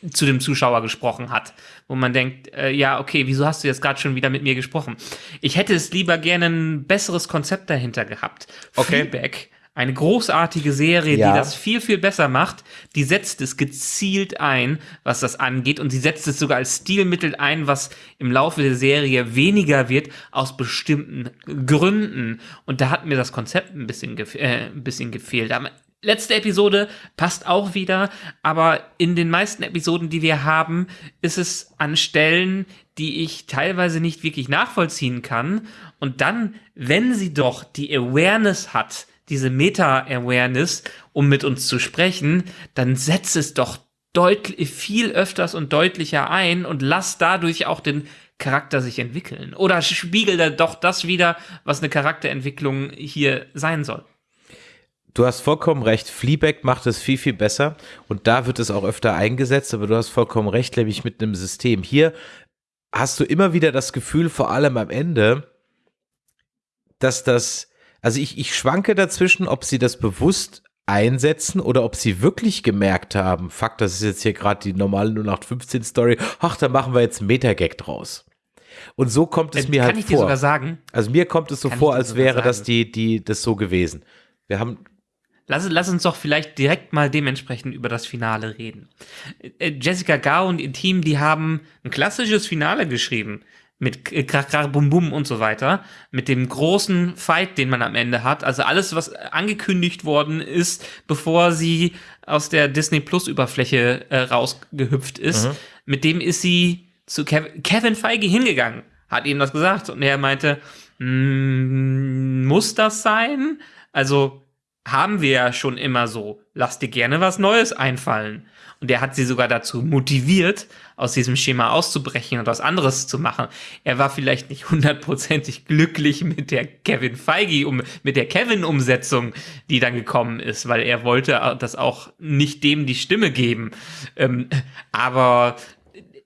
Mhm. zu dem Zuschauer gesprochen hat, wo man denkt, äh, ja, okay, wieso hast du jetzt gerade schon wieder mit mir gesprochen? Ich hätte es lieber gerne ein besseres Konzept dahinter gehabt. Okay. Feedback, eine großartige Serie, Ja. die das viel, viel besser macht, die setzt es gezielt ein, was das angeht, und sie setzt es sogar als Stilmittel ein, was im Laufe der Serie weniger wird, aus bestimmten Gründen. Und da hat mir das Konzept ein bisschen, gef äh, ein bisschen gefehlt. Am Letzte Episode passt auch wieder, aber in den meisten Episoden, die wir haben, ist es an Stellen, die ich teilweise nicht wirklich nachvollziehen kann. Und dann, wenn sie doch die Awareness hat, diese Meta-Awareness, um mit uns zu sprechen, dann setzt es doch deutlich viel öfters und deutlicher ein und lass dadurch auch den Charakter sich entwickeln. Oder spiegelt er doch das wieder, was eine Charakterentwicklung hier sein soll. Du hast vollkommen recht, Fleabag macht es viel, viel besser und da wird es auch öfter eingesetzt, aber du hast vollkommen recht, nämlich mit einem System. Hier hast du immer wieder das Gefühl, vor allem am Ende, dass das, also ich, ich schwanke dazwischen, ob sie das bewusst einsetzen oder ob sie wirklich gemerkt haben, fuck, das ist jetzt hier gerade die normale 0815-Story, ach, da machen wir jetzt einen Metagag draus. Und so kommt es Äh, mir Kann halt ich dir vor. sogar sagen, Also mir kommt es so Kann vor, als wäre das sagen. die, die, das so gewesen. Wir haben Lass, lass uns doch vielleicht direkt mal dementsprechend über das Finale reden. Äh, Jessica Gao und ihr Team, die haben ein klassisches Finale geschrieben. Mit Krach, Krach, Bum, Bum und so weiter. Mit dem großen Fight, den man am Ende hat. Also alles, was angekündigt worden ist, bevor sie aus der Disney Plus Überfläche äh, rausgehüpft ist. Mit dem ist sie zu Kev Kevin Feige hingegangen. Hat ihm das gesagt. Und er meinte, "Mm, muss das sein? Also, haben wir ja schon immer so. Lass dir gerne was Neues einfallen. Und er hat sie sogar dazu motiviert, aus diesem Schema auszubrechen und was anderes zu machen. Er war vielleicht nicht hundertprozentig glücklich mit der Kevin Feige, um, mit der Kevin-Umsetzung, die dann gekommen ist, weil er wollte das auch nicht dem die Stimme geben. Ähm, aber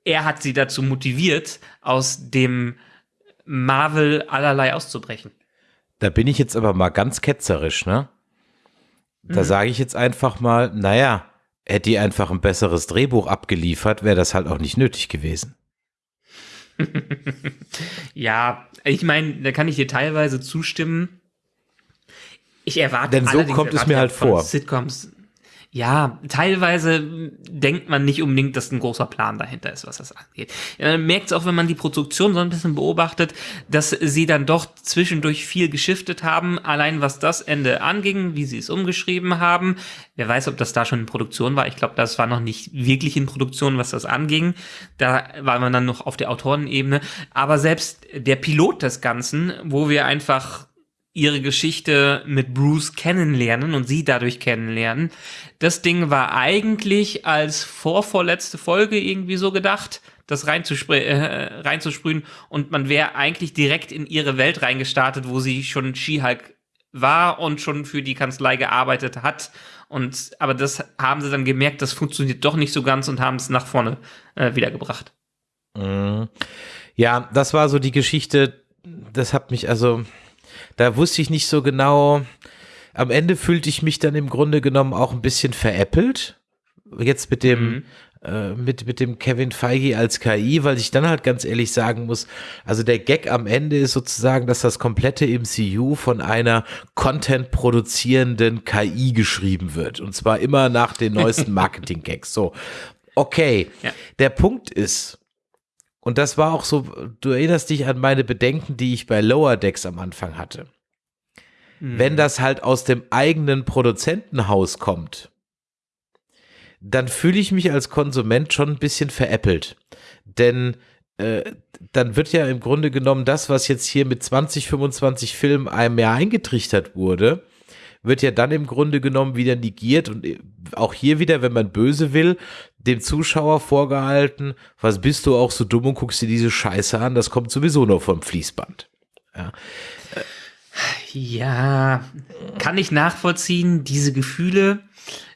er hat sie dazu motiviert, aus dem Marvel allerlei auszubrechen. Da bin ich jetzt aber mal ganz ketzerisch, ne? Da sage ich jetzt einfach mal, naja, hätte die einfach ein besseres Drehbuch abgeliefert, wäre das halt auch nicht nötig gewesen. [LAUGHS] Ja, ich meine, da kann ich dir teilweise zustimmen. Ich erwarte Denn so kommt es mir halt vor. Sitcoms. Ja, teilweise denkt man nicht unbedingt, dass ein großer Plan dahinter ist, was das angeht. Man merkt es auch, wenn man die Produktion so ein bisschen beobachtet, dass sie dann doch zwischendurch viel geschiftet haben, allein was das Ende anging, wie sie es umgeschrieben haben. Wer weiß, ob das da schon in Produktion war. Ich glaube, das war noch nicht wirklich in Produktion, was das anging. Da war man dann noch auf der Autorenebene. Aber selbst der Pilot des Ganzen, wo wir einfach ihre Geschichte mit Bruce kennenlernen und sie dadurch kennenlernen. Das Ding war eigentlich als vorvorletzte Folge irgendwie so gedacht, das äh, reinzusprühen und man wäre eigentlich direkt in ihre Welt reingestartet, wo sie schon She-Hulk war und schon für die Kanzlei gearbeitet hat. Und aber das haben sie dann gemerkt, das funktioniert doch nicht so ganz und haben es nach vorne äh, wiedergebracht. Mhm. Ja, das war so die Geschichte, das hat mich also, da wusste ich nicht so genau, am Ende fühlte ich mich dann im Grunde genommen auch ein bisschen veräppelt, jetzt mit dem, Mhm. äh, mit, mit dem Kevin Feige als KI, weil ich dann halt ganz ehrlich sagen muss, also der Gag am Ende ist sozusagen, dass das komplette MCU von einer Content produzierenden KI geschrieben wird und zwar immer nach den neuesten [LAUGHS] Marketing-Gags, so. Okay, Ja. der Punkt ist, und das war auch so, du erinnerst dich an meine Bedenken, die ich bei Lower Decks am Anfang hatte. Wenn das halt aus dem eigenen Produzentenhaus kommt, dann fühle ich mich als Konsument schon ein bisschen veräppelt. Denn äh, dann wird ja im Grunde genommen das, was jetzt hier mit 20, 25 Filmen einem Jahr eingetrichtert wurde, wird ja dann im Grunde genommen wieder negiert und äh, auch hier wieder, wenn man böse will, dem Zuschauer vorgehalten, was bist du auch so dumm und guckst dir diese Scheiße an, das kommt sowieso nur vom Fließband. Ja, kann ich nachvollziehen. Diese Gefühle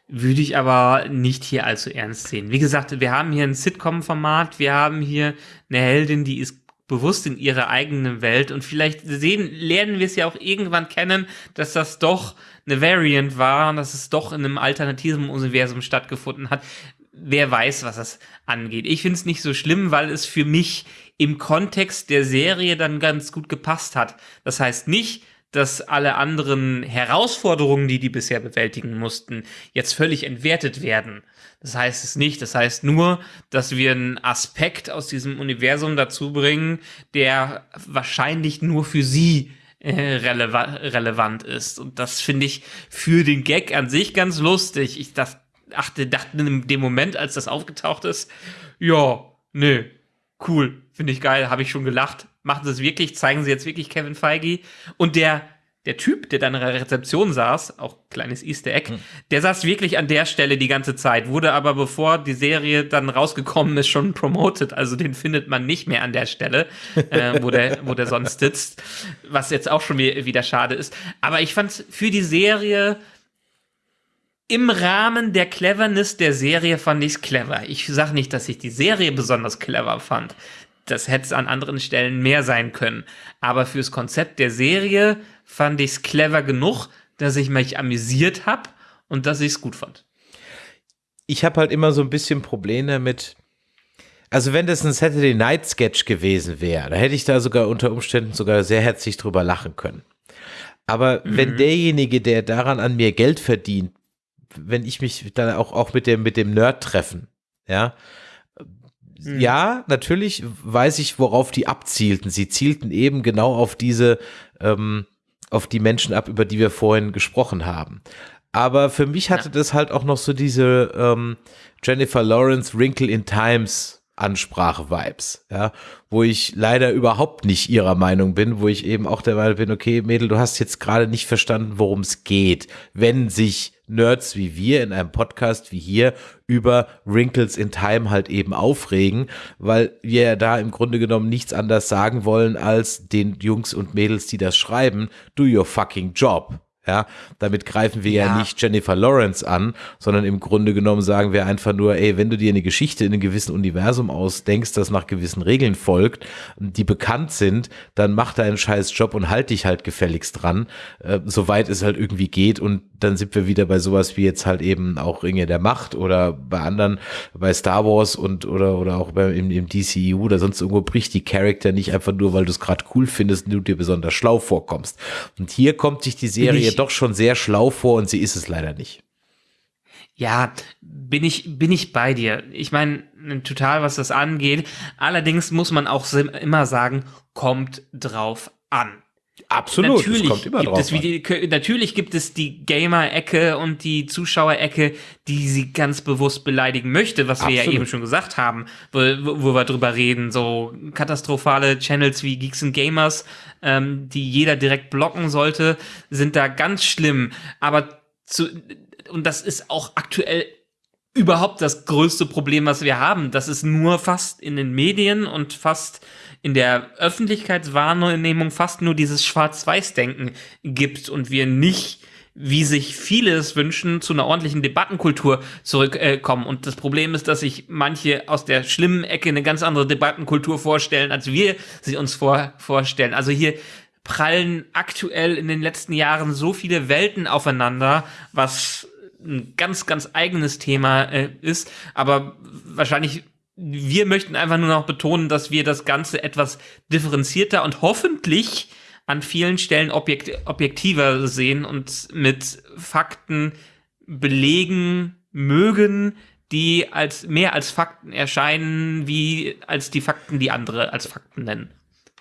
würde ich aber nicht hier allzu ernst sehen. Wie gesagt, wir haben hier ein Sitcom-Format, wir haben hier eine Heldin, die ist bewusst in ihrer eigenen Welt und vielleicht sehen, lernen wir es ja auch irgendwann kennen, dass das doch eine Variant war und dass es doch in einem alternativen Universum stattgefunden hat. Wer weiß, was das angeht. Ich finde es nicht so schlimm, weil es für mich im Kontext der Serie dann ganz gut gepasst hat. Das heißt nicht, dass alle anderen Herausforderungen, die die bisher bewältigen mussten, jetzt völlig entwertet werden. Das heißt es nicht. Das heißt nur, dass wir einen Aspekt aus diesem Universum dazu bringen, der wahrscheinlich nur für sie releva relevant ist. Und das finde ich für den Gag an sich ganz lustig. Ich dachte, dachte, dachte in dem Moment, als das aufgetaucht ist, ja, nee, cool, finde ich geil, habe ich schon gelacht machen sie es wirklich, zeigen sie jetzt wirklich Kevin Feige. Und der, der Typ, der dann in der Rezeption saß, auch kleines Easter Egg, hm. der saß wirklich an der Stelle die ganze Zeit, wurde aber bevor die Serie dann rausgekommen ist, schon promoted. Also den findet man nicht mehr an der Stelle, äh, wo, der, wo der sonst sitzt. Was jetzt auch schon wieder schade ist. Aber ich fand für die Serie im Rahmen der Cleverness der Serie fand ich es clever. Ich sage nicht, dass ich die Serie besonders clever fand das hätte es an anderen Stellen mehr sein können. Aber fürs Konzept der Serie fand ich es clever genug, dass ich mich amüsiert habe und dass ich es gut fand. Ich habe halt immer so ein bisschen Probleme mit. Also wenn das ein Saturday Night Sketch gewesen wäre, da hätte ich da sogar unter Umständen sogar sehr herzlich drüber lachen können. Aber mhm. wenn derjenige, der daran an mir Geld verdient, wenn ich mich dann auch, auch mit dem, mit dem Nerd treffen, ja, Mhm. ja, natürlich weiß ich, worauf die abzielten. Sie zielten eben genau auf diese, ähm, auf die Menschen ab, über die wir vorhin gesprochen haben. Aber für mich hatte ja. das halt auch noch so diese ähm, Jennifer Lawrence Wrinkle in Times Ansprache-Vibes, ja, wo ich leider überhaupt nicht ihrer Meinung bin, wo ich eben auch der Meinung bin, okay, Mädel, du hast jetzt gerade nicht verstanden, worum es geht, wenn sich Nerds wie wir in einem Podcast wie hier über Wrinkles in Time halt eben aufregen, weil wir ja da im Grunde genommen nichts anderes sagen wollen als den Jungs und Mädels, die das schreiben, do your fucking job. Ja, damit greifen wir ja. ja. nicht Jennifer Lawrence an, sondern im Grunde genommen sagen wir einfach nur, ey, wenn du dir eine Geschichte in einem gewissen Universum ausdenkst, das nach gewissen Regeln folgt, die bekannt sind, dann mach deinen scheiß Job und halt dich halt gefälligst dran, äh, soweit es halt irgendwie geht und dann sind wir wieder bei sowas wie jetzt halt eben auch Ringe der Macht oder bei anderen, bei Star Wars und oder oder auch bei, im, im DCU oder sonst irgendwo bricht die Charakter nicht einfach nur, weil du es gerade cool findest und du dir besonders schlau vorkommst. Und hier kommt sich die Serie ich, doch schon sehr schlau vor und sie ist es leider nicht. Ja, bin ich, bin ich bei dir. Ich meine, total, was das angeht. Allerdings muss man auch immer sagen, kommt drauf an. Absolut, natürlich kommt immer gibt drauf es die, Natürlich gibt es die Gamer-Ecke und die Zuschauer-Ecke, die sie ganz bewusst beleidigen möchte, was Absolut. wir ja eben schon gesagt haben, wo, wo wir drüber reden. So katastrophale Channels wie Geeks and Gamers, ähm, die jeder direkt blocken sollte, sind da ganz schlimm. Aber zu, und das ist auch aktuell überhaupt das größte Problem, was wir haben. Das ist nur fast in den Medien und fast in der Öffentlichkeitswahrnehmung fast nur dieses Schwarz-Weiß-Denken gibt und wir nicht wie sich viele es wünschen, zu einer ordentlichen Debattenkultur zurückkommen. Äh, und das Problem ist, dass sich manche aus der schlimmen Ecke eine ganz andere Debattenkultur vorstellen, als wir sie uns vor, vorstellen. Also hier prallen aktuell in den letzten Jahren so viele Welten aufeinander, was ein ganz, ganz eigenes Thema äh, ist. Aber wahrscheinlich wir möchten einfach nur noch betonen, dass wir das Ganze etwas differenzierter und hoffentlich an vielen Stellen objekt objektiver sehen und mit Fakten belegen mögen, die als mehr als Fakten erscheinen, wie als die Fakten, die andere als Fakten nennen.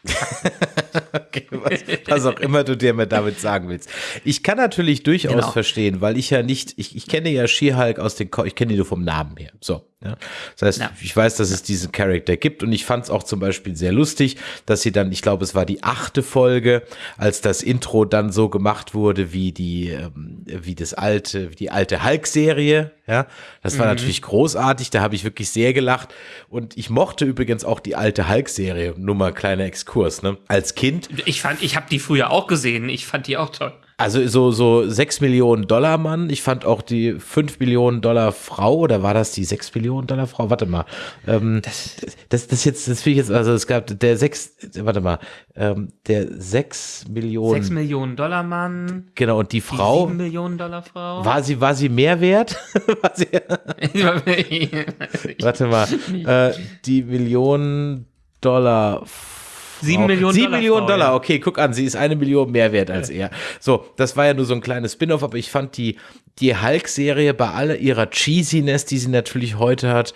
[LAUGHS] okay, was, was, auch immer du dir mit damit sagen willst. Ich kann natürlich durchaus genau. verstehen, weil ich ja nicht, ich, ich kenne ja She-Hulk aus den, ich kenne die nur vom Namen her. So. Ja. Das heißt, ja. ich weiß, dass es diesen Charakter gibt und ich fand es auch zum Beispiel sehr lustig, dass sie dann, ich glaube, es war die achte Folge, als das Intro dann so gemacht wurde wie die, ähm, wie das alte, wie die alte Hulk-Serie. Ja, das war mhm. natürlich großartig. Da habe ich wirklich sehr gelacht und ich mochte übrigens auch die alte Hulk-Serie. Nur mal kleiner Exkurs. Ne? Als Kind. Ich fand, ich habe die früher auch gesehen. Ich fand die auch toll. Also so, so 6 Millionen Dollar Mann. Ich fand auch die 5 Millionen Dollar Frau, oder war das die 6 Millionen Dollar Frau? Warte mal. Ähm, das, das, das jetzt, das finde ich jetzt, also es gab der 6, warte mal, ähm, der 6 Millionen. 6 Millionen Dollar Mann. Genau, und die Frau. Die 7 Millionen Dollar Frau. War sie, war sie mehr wert? [LAUGHS] war sie, [LAUGHS] warte mal. [LAUGHS] Äh, die Millionen Dollar Frau. Sieben Millionen Sieben Dollar. Millionen Frau, Dollar, okay, guck an, sie ist eine Million mehr wert als er. So, das war ja nur so ein kleines Spin-off, aber ich fand die, die Hulk-Serie bei aller ihrer Cheesiness, die sie natürlich heute hat,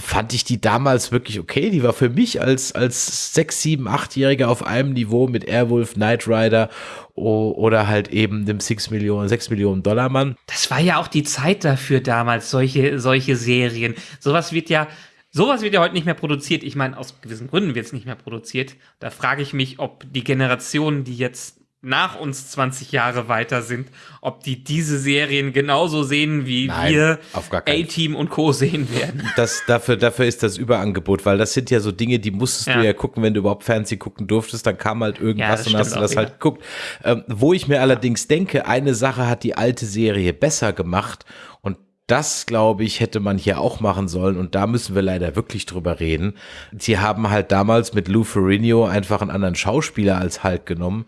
fand ich die damals wirklich okay. Die war für mich als, als sechs, sieben, achtjähriger auf einem Niveau mit Airwolf, Knight Rider oder halt eben dem 6 Millionen, 6 Millionen Dollar Mann. Das war ja auch die Zeit dafür damals, solche, solche Serien. Sowas wird ja, Sowas wird ja heute nicht mehr produziert. Ich meine, aus gewissen Gründen wird es nicht mehr produziert. Da frage ich mich, ob die Generationen, die jetzt nach uns 20 Jahre weiter sind, ob die diese Serien genauso sehen, wie Nein, wir A-Team und Co. sehen werden. Das, dafür, dafür ist das Überangebot, weil das sind ja so Dinge, die musstest ja. du ja gucken, wenn du überhaupt Fernsehen gucken durftest, dann kam halt irgendwas ja, und hast du das wieder. halt geguckt. Ähm, wo ich mir allerdings denke, eine Sache hat die alte Serie besser gemacht das, glaube ich, hätte man hier auch machen sollen und da müssen wir leider wirklich drüber reden. Sie haben halt damals mit Lou Ferrigno einfach einen anderen Schauspieler als Hulk genommen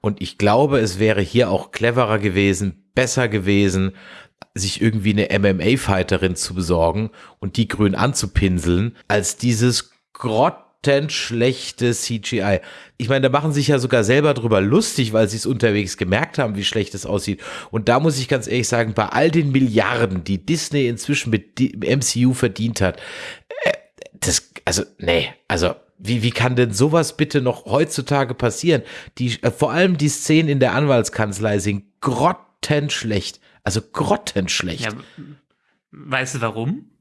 und ich glaube, es wäre hier auch cleverer gewesen, besser gewesen, sich irgendwie eine MMA-Fighterin zu besorgen und die grün anzupinseln, als dieses Grott schlechte CGI. Ich meine, da machen sich ja sogar selber drüber lustig, weil sie es unterwegs gemerkt haben, wie schlecht es aussieht. Und da muss ich ganz ehrlich sagen, bei all den Milliarden, die Disney inzwischen mit MCU verdient hat, äh, das, also, nee, also, wie, wie kann denn sowas bitte noch heutzutage passieren? Die, äh, vor allem die Szenen in der Anwaltskanzlei sind grottenschlecht. Also grottenschlecht. Ja, weißt du warum?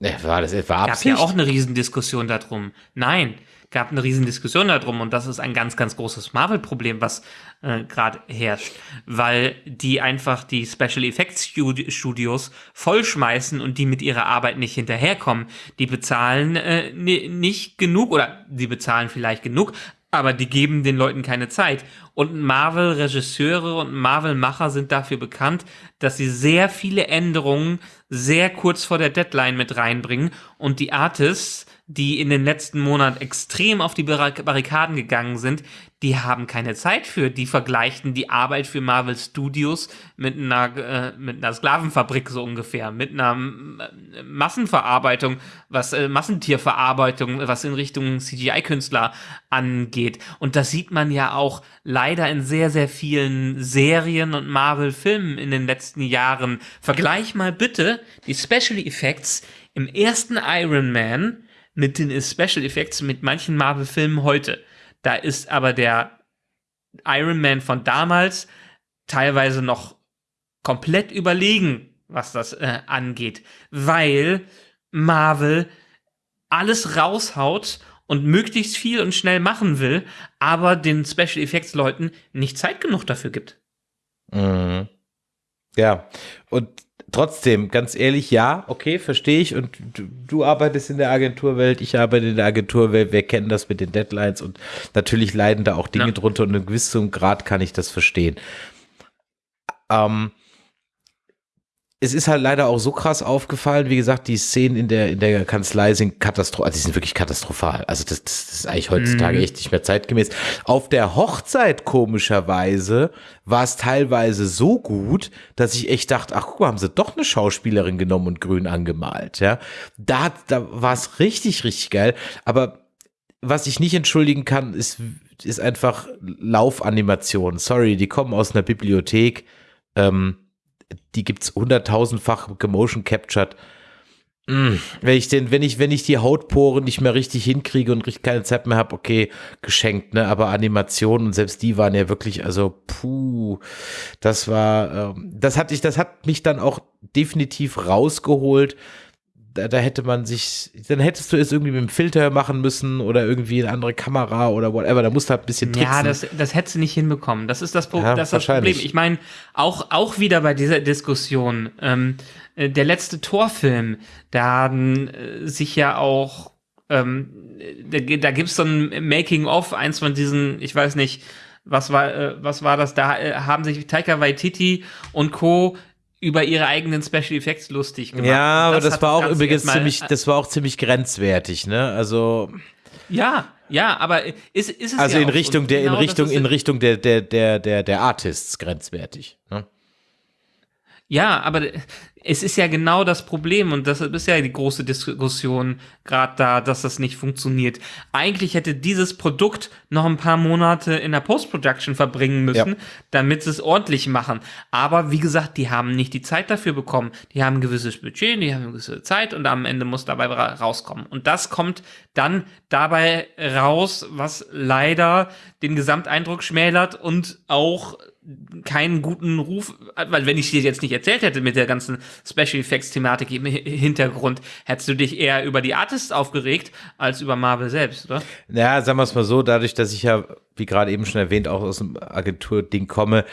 Ne, war das Absicht? Gab ja auch eine Riesendiskussion darum. Nein, gab eine Riesendiskussion darum und das ist ein ganz, ganz großes Marvel-Problem, was äh, gerade herrscht, weil die einfach die Special Effects Studios vollschmeißen und die mit ihrer Arbeit nicht hinterherkommen. Die bezahlen äh, nicht genug oder die bezahlen vielleicht genug, aber die geben den Leuten keine Zeit. Und Marvel-Regisseure und Marvel-Macher sind dafür bekannt, dass sie sehr viele Änderungen sehr kurz vor der Deadline mit reinbringen und die Artists die in den letzten Monaten extrem auf die Barrikaden gegangen sind, die haben keine Zeit für. Die vergleichen die Arbeit für Marvel Studios mit einer, äh, mit einer Sklavenfabrik so ungefähr, mit einer äh, Massenverarbeitung, was äh, Massentierverarbeitung, was in Richtung CGI-Künstler angeht. Und das sieht man ja auch leider in sehr, sehr vielen Serien und Marvel-Filmen in den letzten Jahren. Vergleich mal bitte die Special Effects im ersten Iron Man mit den Special Effects mit manchen Marvel-Filmen heute. Da ist aber der Iron Man von damals teilweise noch komplett überlegen, was das äh, angeht, weil Marvel alles raushaut und möglichst viel und schnell machen will, aber den Special Effects Leuten nicht Zeit genug dafür gibt. Mhm. Ja, und trotzdem, ganz ehrlich, ja, okay, verstehe ich. Und du, du, arbeitest in der Agenturwelt, ich arbeite in der Agenturwelt, wir kennen das mit den Deadlines und natürlich leiden da auch Dinge ja. drunter und in gewissem Grad kann ich das verstehen. Ähm, es ist halt leider auch so krass aufgefallen, wie gesagt, die Szenen in der, in der Kanzlei sind katastrophal, also die sind wirklich katastrophal. Also das, das ist eigentlich heutzutage mhm. echt nicht mehr zeitgemäß. Auf der Hochzeit, komischerweise, war es teilweise so gut, dass ich echt dachte, ach guck mal, haben sie doch eine Schauspielerin genommen und grün angemalt, ja. Da, da war es richtig, richtig geil. Aber was ich nicht entschuldigen kann, ist, ist einfach Laufanimation. Sorry, die kommen aus einer Bibliothek. Ähm, die gibt's hunderttausendfach gemotion captured. Mm, wenn ich den, wenn ich, wenn ich die Hautporen nicht mehr richtig hinkriege und richtig keine Zeit mehr habe, okay, geschenkt, ne? Aber Animationen und selbst die waren ja wirklich, also puh, das war, ähm, das hatte ich, das hat mich dann auch definitiv rausgeholt da, da, hätte man sich, dann hättest du es irgendwie mit dem Filter machen müssen oder irgendwie eine andere Kamera oder whatever. Da musst du halt ein bisschen tricksen. Ja, das, das hättest du nicht hinbekommen. Das ist das, Pro ja, das, ist das Problem. Ich meine, auch, auch wieder bei dieser Diskussion, ähm, äh, der letzte Torfilm, da haben äh, sich ja auch, ähm, da, da gibt es so ein Making-of, eins von diesen, ich weiß nicht, Was war, äh, was war das? Da äh, haben sich Taika Waititi und Co über ihre eigenen Special Effects lustig gemacht. Ja, aber das, war auch Ganze übrigens ziemlich, das war auch ziemlich grenzwertig, ne? Also, Ja, ja, aber ist, ist es also ja in auch. Richtung der, in genau das Richtung, in Richtung der, der, der, der, der Artists grenzwertig. Ne? Ja, aber es ist ja genau das Problem und das ist ja die große Diskussion gerade da, dass das nicht funktioniert. Eigentlich hätte dieses Produkt noch ein paar Monate in der Post-Production verbringen müssen, Ja. damit sie es ordentlich machen. Aber wie gesagt, die haben nicht die Zeit dafür bekommen. Die haben ein gewisses Budget, die haben eine gewisse Zeit und am Ende muss dabei ra rauskommen. Und das kommt dann dabei raus, was leider den Gesamteindruck schmälert und auch keinen guten Ruf, weil wenn ich dir jetzt nicht erzählt hätte mit der ganzen Special Effects Thematik im Hi- Hintergrund, hättest du dich eher über die Artists aufgeregt als über Marvel selbst, oder? Ja, sagen wir es mal so, dadurch, dass ich ja, wie gerade eben schon erwähnt, auch aus dem Agenturding komme,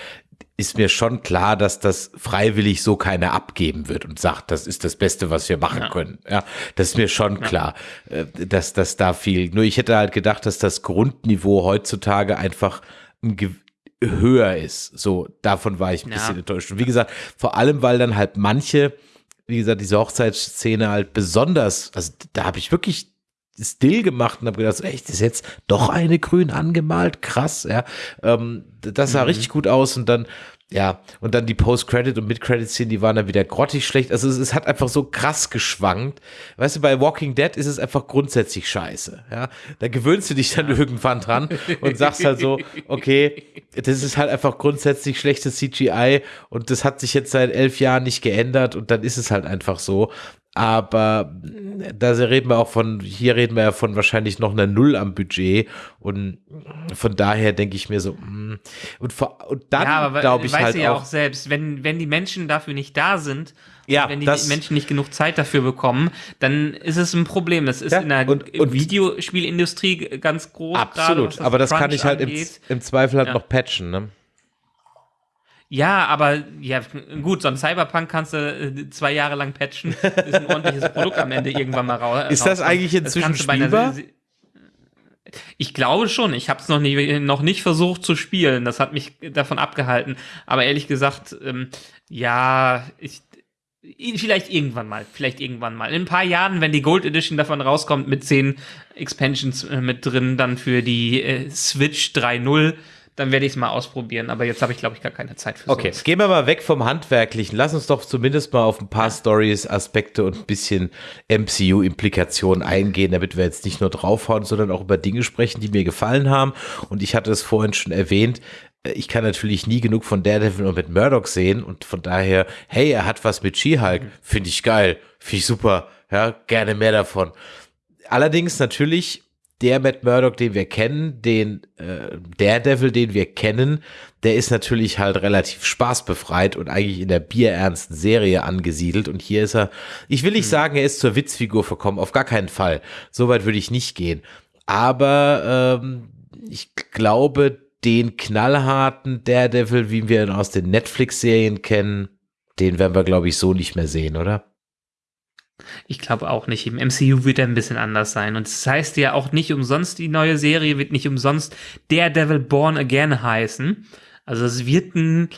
ist mir schon klar, dass das freiwillig so keiner abgeben wird und sagt, das ist das Beste, was wir machen Ja. können. Ja, das ist mir schon klar, äh, dass das da viel. Nur ich hätte halt gedacht, dass das Grundniveau heutzutage einfach ein höher ist. So, davon war ich ein Ja. bisschen enttäuscht. Und wie gesagt, vor allem, weil dann halt manche, wie gesagt, diese Hochzeitsszene halt besonders, also da habe ich wirklich still gemacht und habe gedacht, echt, ist jetzt doch eine grün angemalt, krass, ja. Ähm, das sah richtig gut aus und dann, ja, und dann die Post-Credit- und Mid-Credit-Szenen, die waren dann wieder grottig schlecht. Also es, es hat einfach so krass geschwankt. Weißt du, bei Walking Dead ist es einfach grundsätzlich scheiße, ja. Da gewöhnst du dich dann irgendwann dran und sagst halt so, okay, das ist halt einfach grundsätzlich schlechtes CGI und das hat sich jetzt seit elf Jahren nicht geändert und dann ist es halt einfach so. Aber da reden wir auch von, hier reden wir ja von wahrscheinlich noch einer Null am Budget. Und von daher denke ich mir so, mh. und, vor, und dann ja, aber glaube ich weißt halt du ja auch, auch selbst, wenn, wenn die Menschen dafür nicht da sind, Ja, wenn die das- Menschen nicht genug Zeit dafür bekommen, dann ist es ein Problem. Das ist Ja, in der und- und- Videospielindustrie ganz groß. gerade, absolut. was aber das kann Crunch ich halt im, im Zweifel halt Ja. noch patchen, ne? Ja, aber ja, gut, so ein Cyberpunk kannst du äh, zwei Jahre lang patchen, ist ein [LAUGHS] ordentliches Produkt am Ende irgendwann mal raus. Ist das eigentlich inzwischen einer spielbar? Ich glaube schon. Ich habe es noch nicht, noch nicht versucht zu spielen. Das hat mich davon abgehalten. Aber ehrlich gesagt, ähm, ja, ich, vielleicht irgendwann mal. Vielleicht irgendwann mal. In ein paar Jahren, wenn die Gold Edition davon rauskommt mit zehn Expansions äh, mit drin, dann für die äh, Switch 3.0, dann werde ich es mal ausprobieren. Aber jetzt habe ich, glaube ich, gar keine Zeit für Okay, sowas. gehen wir mal weg vom Handwerklichen. Lass uns doch zumindest mal auf ein paar Stories, Aspekte und ein bisschen MCU-Implikationen eingehen, damit wir jetzt nicht nur draufhauen, sondern auch über Dinge sprechen, die mir gefallen haben. Und ich hatte es vorhin schon erwähnt, äh, ich kann natürlich nie genug von Daredevil und mit Murdoch sehen und von daher, hey, er hat was mit She-Hulk, finde ich geil, finde ich super, ja, gerne mehr davon. Allerdings natürlich der Matt Murdock, den wir kennen, den äh, Daredevil, den wir kennen, der ist natürlich halt relativ spaßbefreit und eigentlich in der bierernsten Serie angesiedelt. Und hier ist er, ich will nicht sagen, er ist zur Witzfigur verkommen, auf gar keinen Fall. So weit würde ich nicht gehen. Aber ähm, ich glaube, den knallharten Daredevil, wie wir ihn aus den Netflix-Serien kennen, den werden wir, glaube ich, so nicht mehr sehen, oder? Ich glaube auch nicht. Im MCU wird er ein bisschen anders sein. Und das heißt ja auch nicht umsonst, die neue Serie wird nicht umsonst Daredevil Born Again heißen. Also es wird ein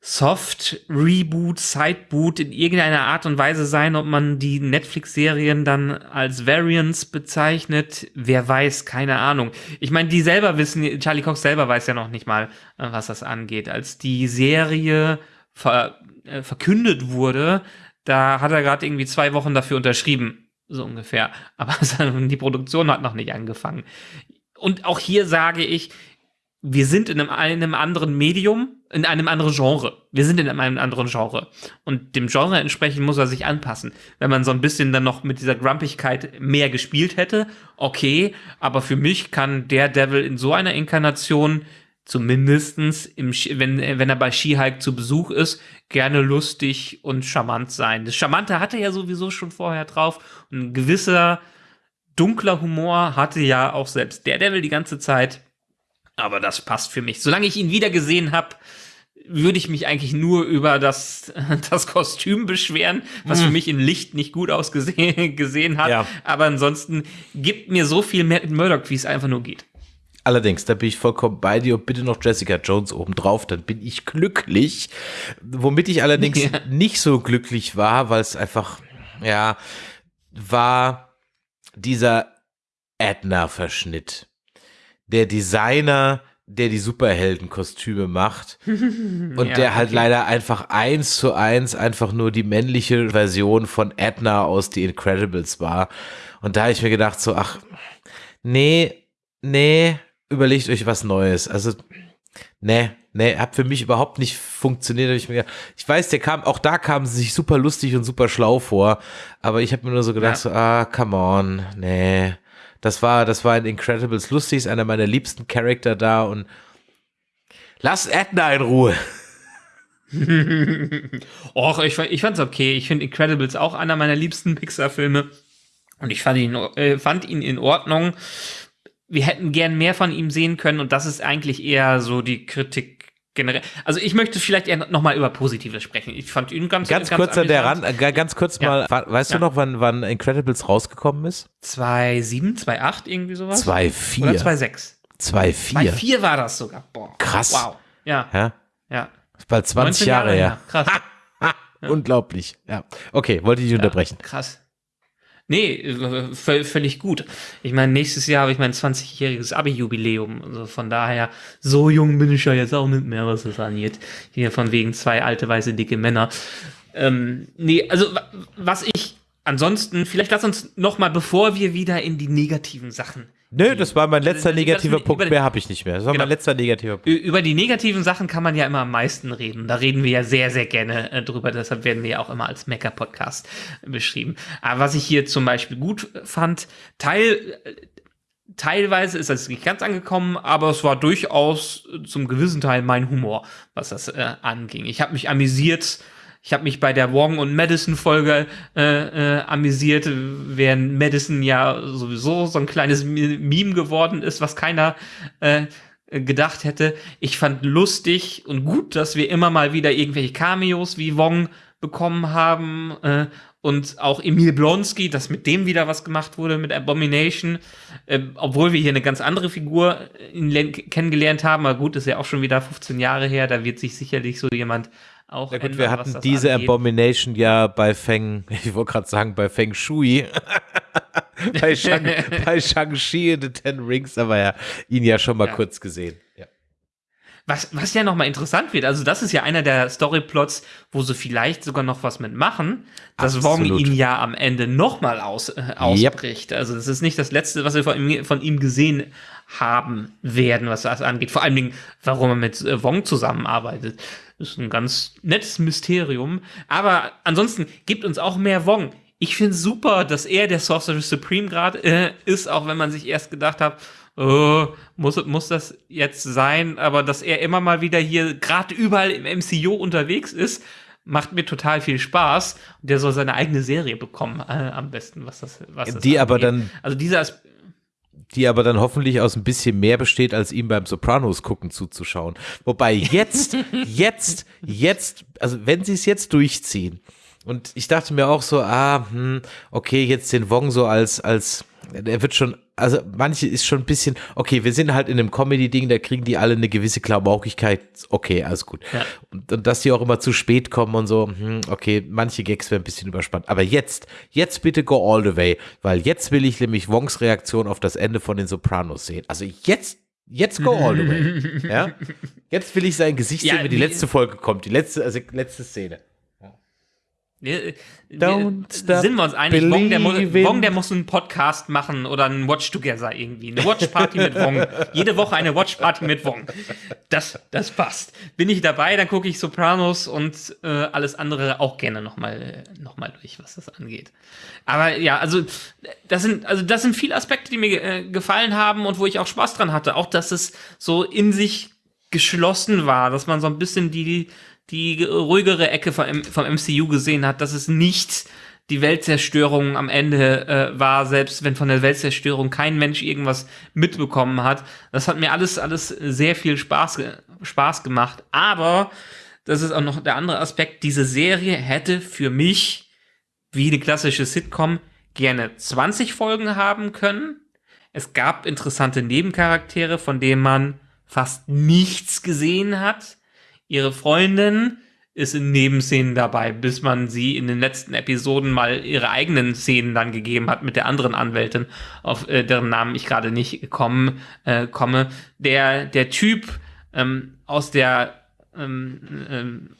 Soft-Reboot, Sideboot in irgendeiner Art und Weise sein, ob man die Netflix-Serien dann als Variants bezeichnet. Wer weiß, keine Ahnung. Ich meine, die selber wissen, Charlie Cox selber weiß ja noch nicht mal, äh, was das angeht. Als die Serie ver, äh, verkündet wurde, da hat er gerade irgendwie zwei Wochen dafür unterschrieben, so ungefähr. [LAUGHS] Aber die Produktion hat noch nicht angefangen. Und auch hier sage ich, wir sind in einem, einem anderen Medium, in einem anderen Genre. Wir sind in einem anderen Genre. Und dem Genre entsprechend muss er sich anpassen. Wenn man so ein bisschen dann noch mit dieser Grumpigkeit mehr gespielt hätte, okay. Aber für mich kann der Devil in so einer Inkarnation zumindestens im, wenn, wenn er bei She-Hulk zu Besuch ist, gerne lustig und charmant sein. Das Charmante hatte er ja sowieso schon vorher drauf. Und ein gewisser dunkler Humor hatte ja auch selbst der Devil die ganze Zeit. Aber das passt für mich. Solange ich ihn wieder gesehen habe, würde ich mich eigentlich nur über das, [LAUGHS] das Kostüm beschweren, was für mich in Licht nicht gut ausgesehen [LAUGHS] gesehen hat. Ja. Aber ansonsten gibt mir so viel mehr Murdoch, wie es einfach nur geht. Allerdings, da bin ich vollkommen bei dir und bitte noch Jessica Jones obendrauf, dann bin ich glücklich. Womit ich allerdings [LAUGHS] ja. nicht so glücklich war, weil es einfach, ja, war dieser Edna-Verschnitt. Der Designer, der die Superheldenkostüme macht [LAUGHS] und ja, der halt okay. leider einfach eins zu eins einfach nur die männliche Version von Edna aus The Incredibles war. Und da habe ich mir gedacht so, ach, nee, nee, überlegt euch was Neues. Also, nee, nee, hat für mich überhaupt nicht funktioniert. Ich, mir, ich weiß, der kam, auch da kamen sie sich super lustig und super schlau vor, aber ich habe mir nur so gedacht, ja. so, ah, come on, nee. Das war, das war in Incredibles lustig, ist einer meiner liebsten Charakter da und lass Edna in Ruhe. [LAUGHS] Och, ich, ich fand's okay. Ich finde Incredibles auch einer meiner liebsten Pixar-Filme. Und ich fand ihn, äh, fand ihn in Ordnung wir hätten gern mehr von ihm sehen können und das ist eigentlich eher so die Kritik generell. Also ich möchte vielleicht eher noch mal über Positives sprechen. Ich fand ihn ganz ganz, ganz kurz an der Rand, äh, ganz kurz ja. mal, weißt ja. du noch, wann, wann Incredibles rausgekommen ist? 2007, 2008 irgendwie sowas? 2004. Oder 2006. 2004. 2004 war das sogar. Boah. Krass. Wow. Ja. Ja. ja. Bald 20 Jahre, Jahre her. Krass. [LAUGHS] Unglaublich. Ja. Okay, wollte ich dich unterbrechen. Krass. Nee, völlig gut. Ich meine, nächstes Jahr habe ich mein 20-jähriges Abi-Jubiläum. Also von daher, so jung bin ich ja jetzt auch nicht mehr, was das angeht. Hier von wegen zwei alte, weiße, dicke Männer. Ähm, nee, also was ich ansonsten, vielleicht lass uns noch mal, bevor wir wieder in die negativen Sachen Nö, das war mein letzter negativer Punkt, mehr habe ich nicht mehr. Das war genau. mein letzter negativer Punkt. Über die negativen Sachen kann man ja immer am meisten reden. Da reden wir ja sehr, sehr gerne äh, drüber. Deshalb werden wir ja auch immer als Mecker-Podcast beschrieben. Aber was ich hier zum Beispiel gut fand, Teil, teilweise ist das nicht ganz angekommen, aber es war durchaus zum gewissen Teil mein Humor, was das äh, anging. Ich habe mich amüsiert ich habe mich bei der Wong und Madison Folge äh, äh, amüsiert, während Madison ja sowieso so ein kleines Meme geworden ist, was keiner äh, gedacht hätte. Ich fand lustig und gut, dass wir immer mal wieder irgendwelche Cameos wie Wong bekommen haben äh, und auch Emil Blonsky, dass mit dem wieder was gemacht wurde mit Abomination, äh, obwohl wir hier eine ganz andere Figur äh, kennengelernt haben. Aber gut, ist ja auch schon wieder 15 Jahre her, da wird sich sicherlich so jemand auch ja gut, ändern, wir hatten diese angeht. Abomination ja bei Feng, [LAUGHS] ich wollte gerade sagen, bei Feng Shui. [LAUGHS] bei, Shang, bei Shang-Chi in The Ten Rings, aber ja, ihn ja schon mal ja. kurz gesehen. Ja. Was, was ja nochmal interessant wird, also das ist ja einer der Storyplots, wo sie vielleicht sogar noch was mitmachen, dass Absolut. Wong ihn ja am Ende nochmal aus, äh, ausbricht. Yep. Also das ist nicht das Letzte, was wir von ihm, von ihm gesehen haben werden, was das angeht. Vor allen Dingen, warum er mit äh, Wong zusammenarbeitet. Das ist ein ganz nettes Mysterium. Aber ansonsten gibt uns auch mehr Wong. Ich finde super, dass er der Sorcerer Supreme gerade äh, ist, auch wenn man sich erst gedacht hat, oh, muss, muss das jetzt sein? Aber dass er immer mal wieder hier gerade überall im MCU unterwegs ist, macht mir total viel Spaß. Und der soll seine eigene Serie bekommen, äh, am besten, was das, was das Die angeht. aber dann. Also dieser Aspekt die aber dann hoffentlich aus ein bisschen mehr besteht, als ihm beim Sopranos gucken zuzuschauen. Wobei jetzt, [LAUGHS] jetzt, jetzt, also wenn sie es jetzt durchziehen, und ich dachte mir auch so, ah, hm, okay, jetzt den Wong so als, als, er wird schon also manche ist schon ein bisschen, okay, wir sind halt in einem Comedy-Ding, da kriegen die alle eine gewisse Klamaukigkeit, okay, alles gut. Ja. Und, und, dass die auch immer zu spät kommen und so, hm, okay, manche Gags werden ein bisschen überspannt. Aber jetzt, jetzt bitte go all the way, weil jetzt will ich nämlich Wongs Reaktion auf das Ende von den Sopranos sehen. Also jetzt, jetzt go all the way. [LAUGHS] ja? Jetzt will ich sein Gesicht ja, sehen, wenn die letzte Folge kommt, die letzte, also letzte Szene. Wir, wir, sind wir uns einig, Wong der, Wong der, muss einen Podcast machen oder einen Watch Together irgendwie. Eine Watch Party mit Wong. [LAUGHS] Jede Woche eine Watch Party mit Wong. Das, das passt. Bin ich dabei, dann gucke ich Sopranos und äh, alles andere auch gerne nochmal noch mal durch, was das angeht. Aber ja, also das sind, also das sind viele Aspekte, die mir äh, gefallen haben und wo ich auch Spaß dran hatte. Auch, dass es so in sich geschlossen war, dass man so ein bisschen die die ruhigere Ecke vom, vom MCU gesehen hat, dass es nicht die Weltzerstörung am Ende äh, war, selbst wenn von der Weltzerstörung kein Mensch irgendwas mitbekommen hat. Das hat mir alles, alles sehr viel Spaß, Spaß gemacht. Aber, das ist auch noch der andere Aspekt, diese Serie hätte für mich, wie eine klassische Sitcom, gerne 20 Folgen haben können Es gab interessante Nebencharaktere, von denen man fast nichts gesehen hat. Ihre Freundin ist in Nebenszenen dabei, bis man sie in den letzten Episoden mal ihre eigenen Szenen dann gegeben hat mit der anderen Anwältin, auf äh, deren Namen ich gerade nicht kommen, äh, komme. Der, der Typ ähm, aus der ähm, ähm,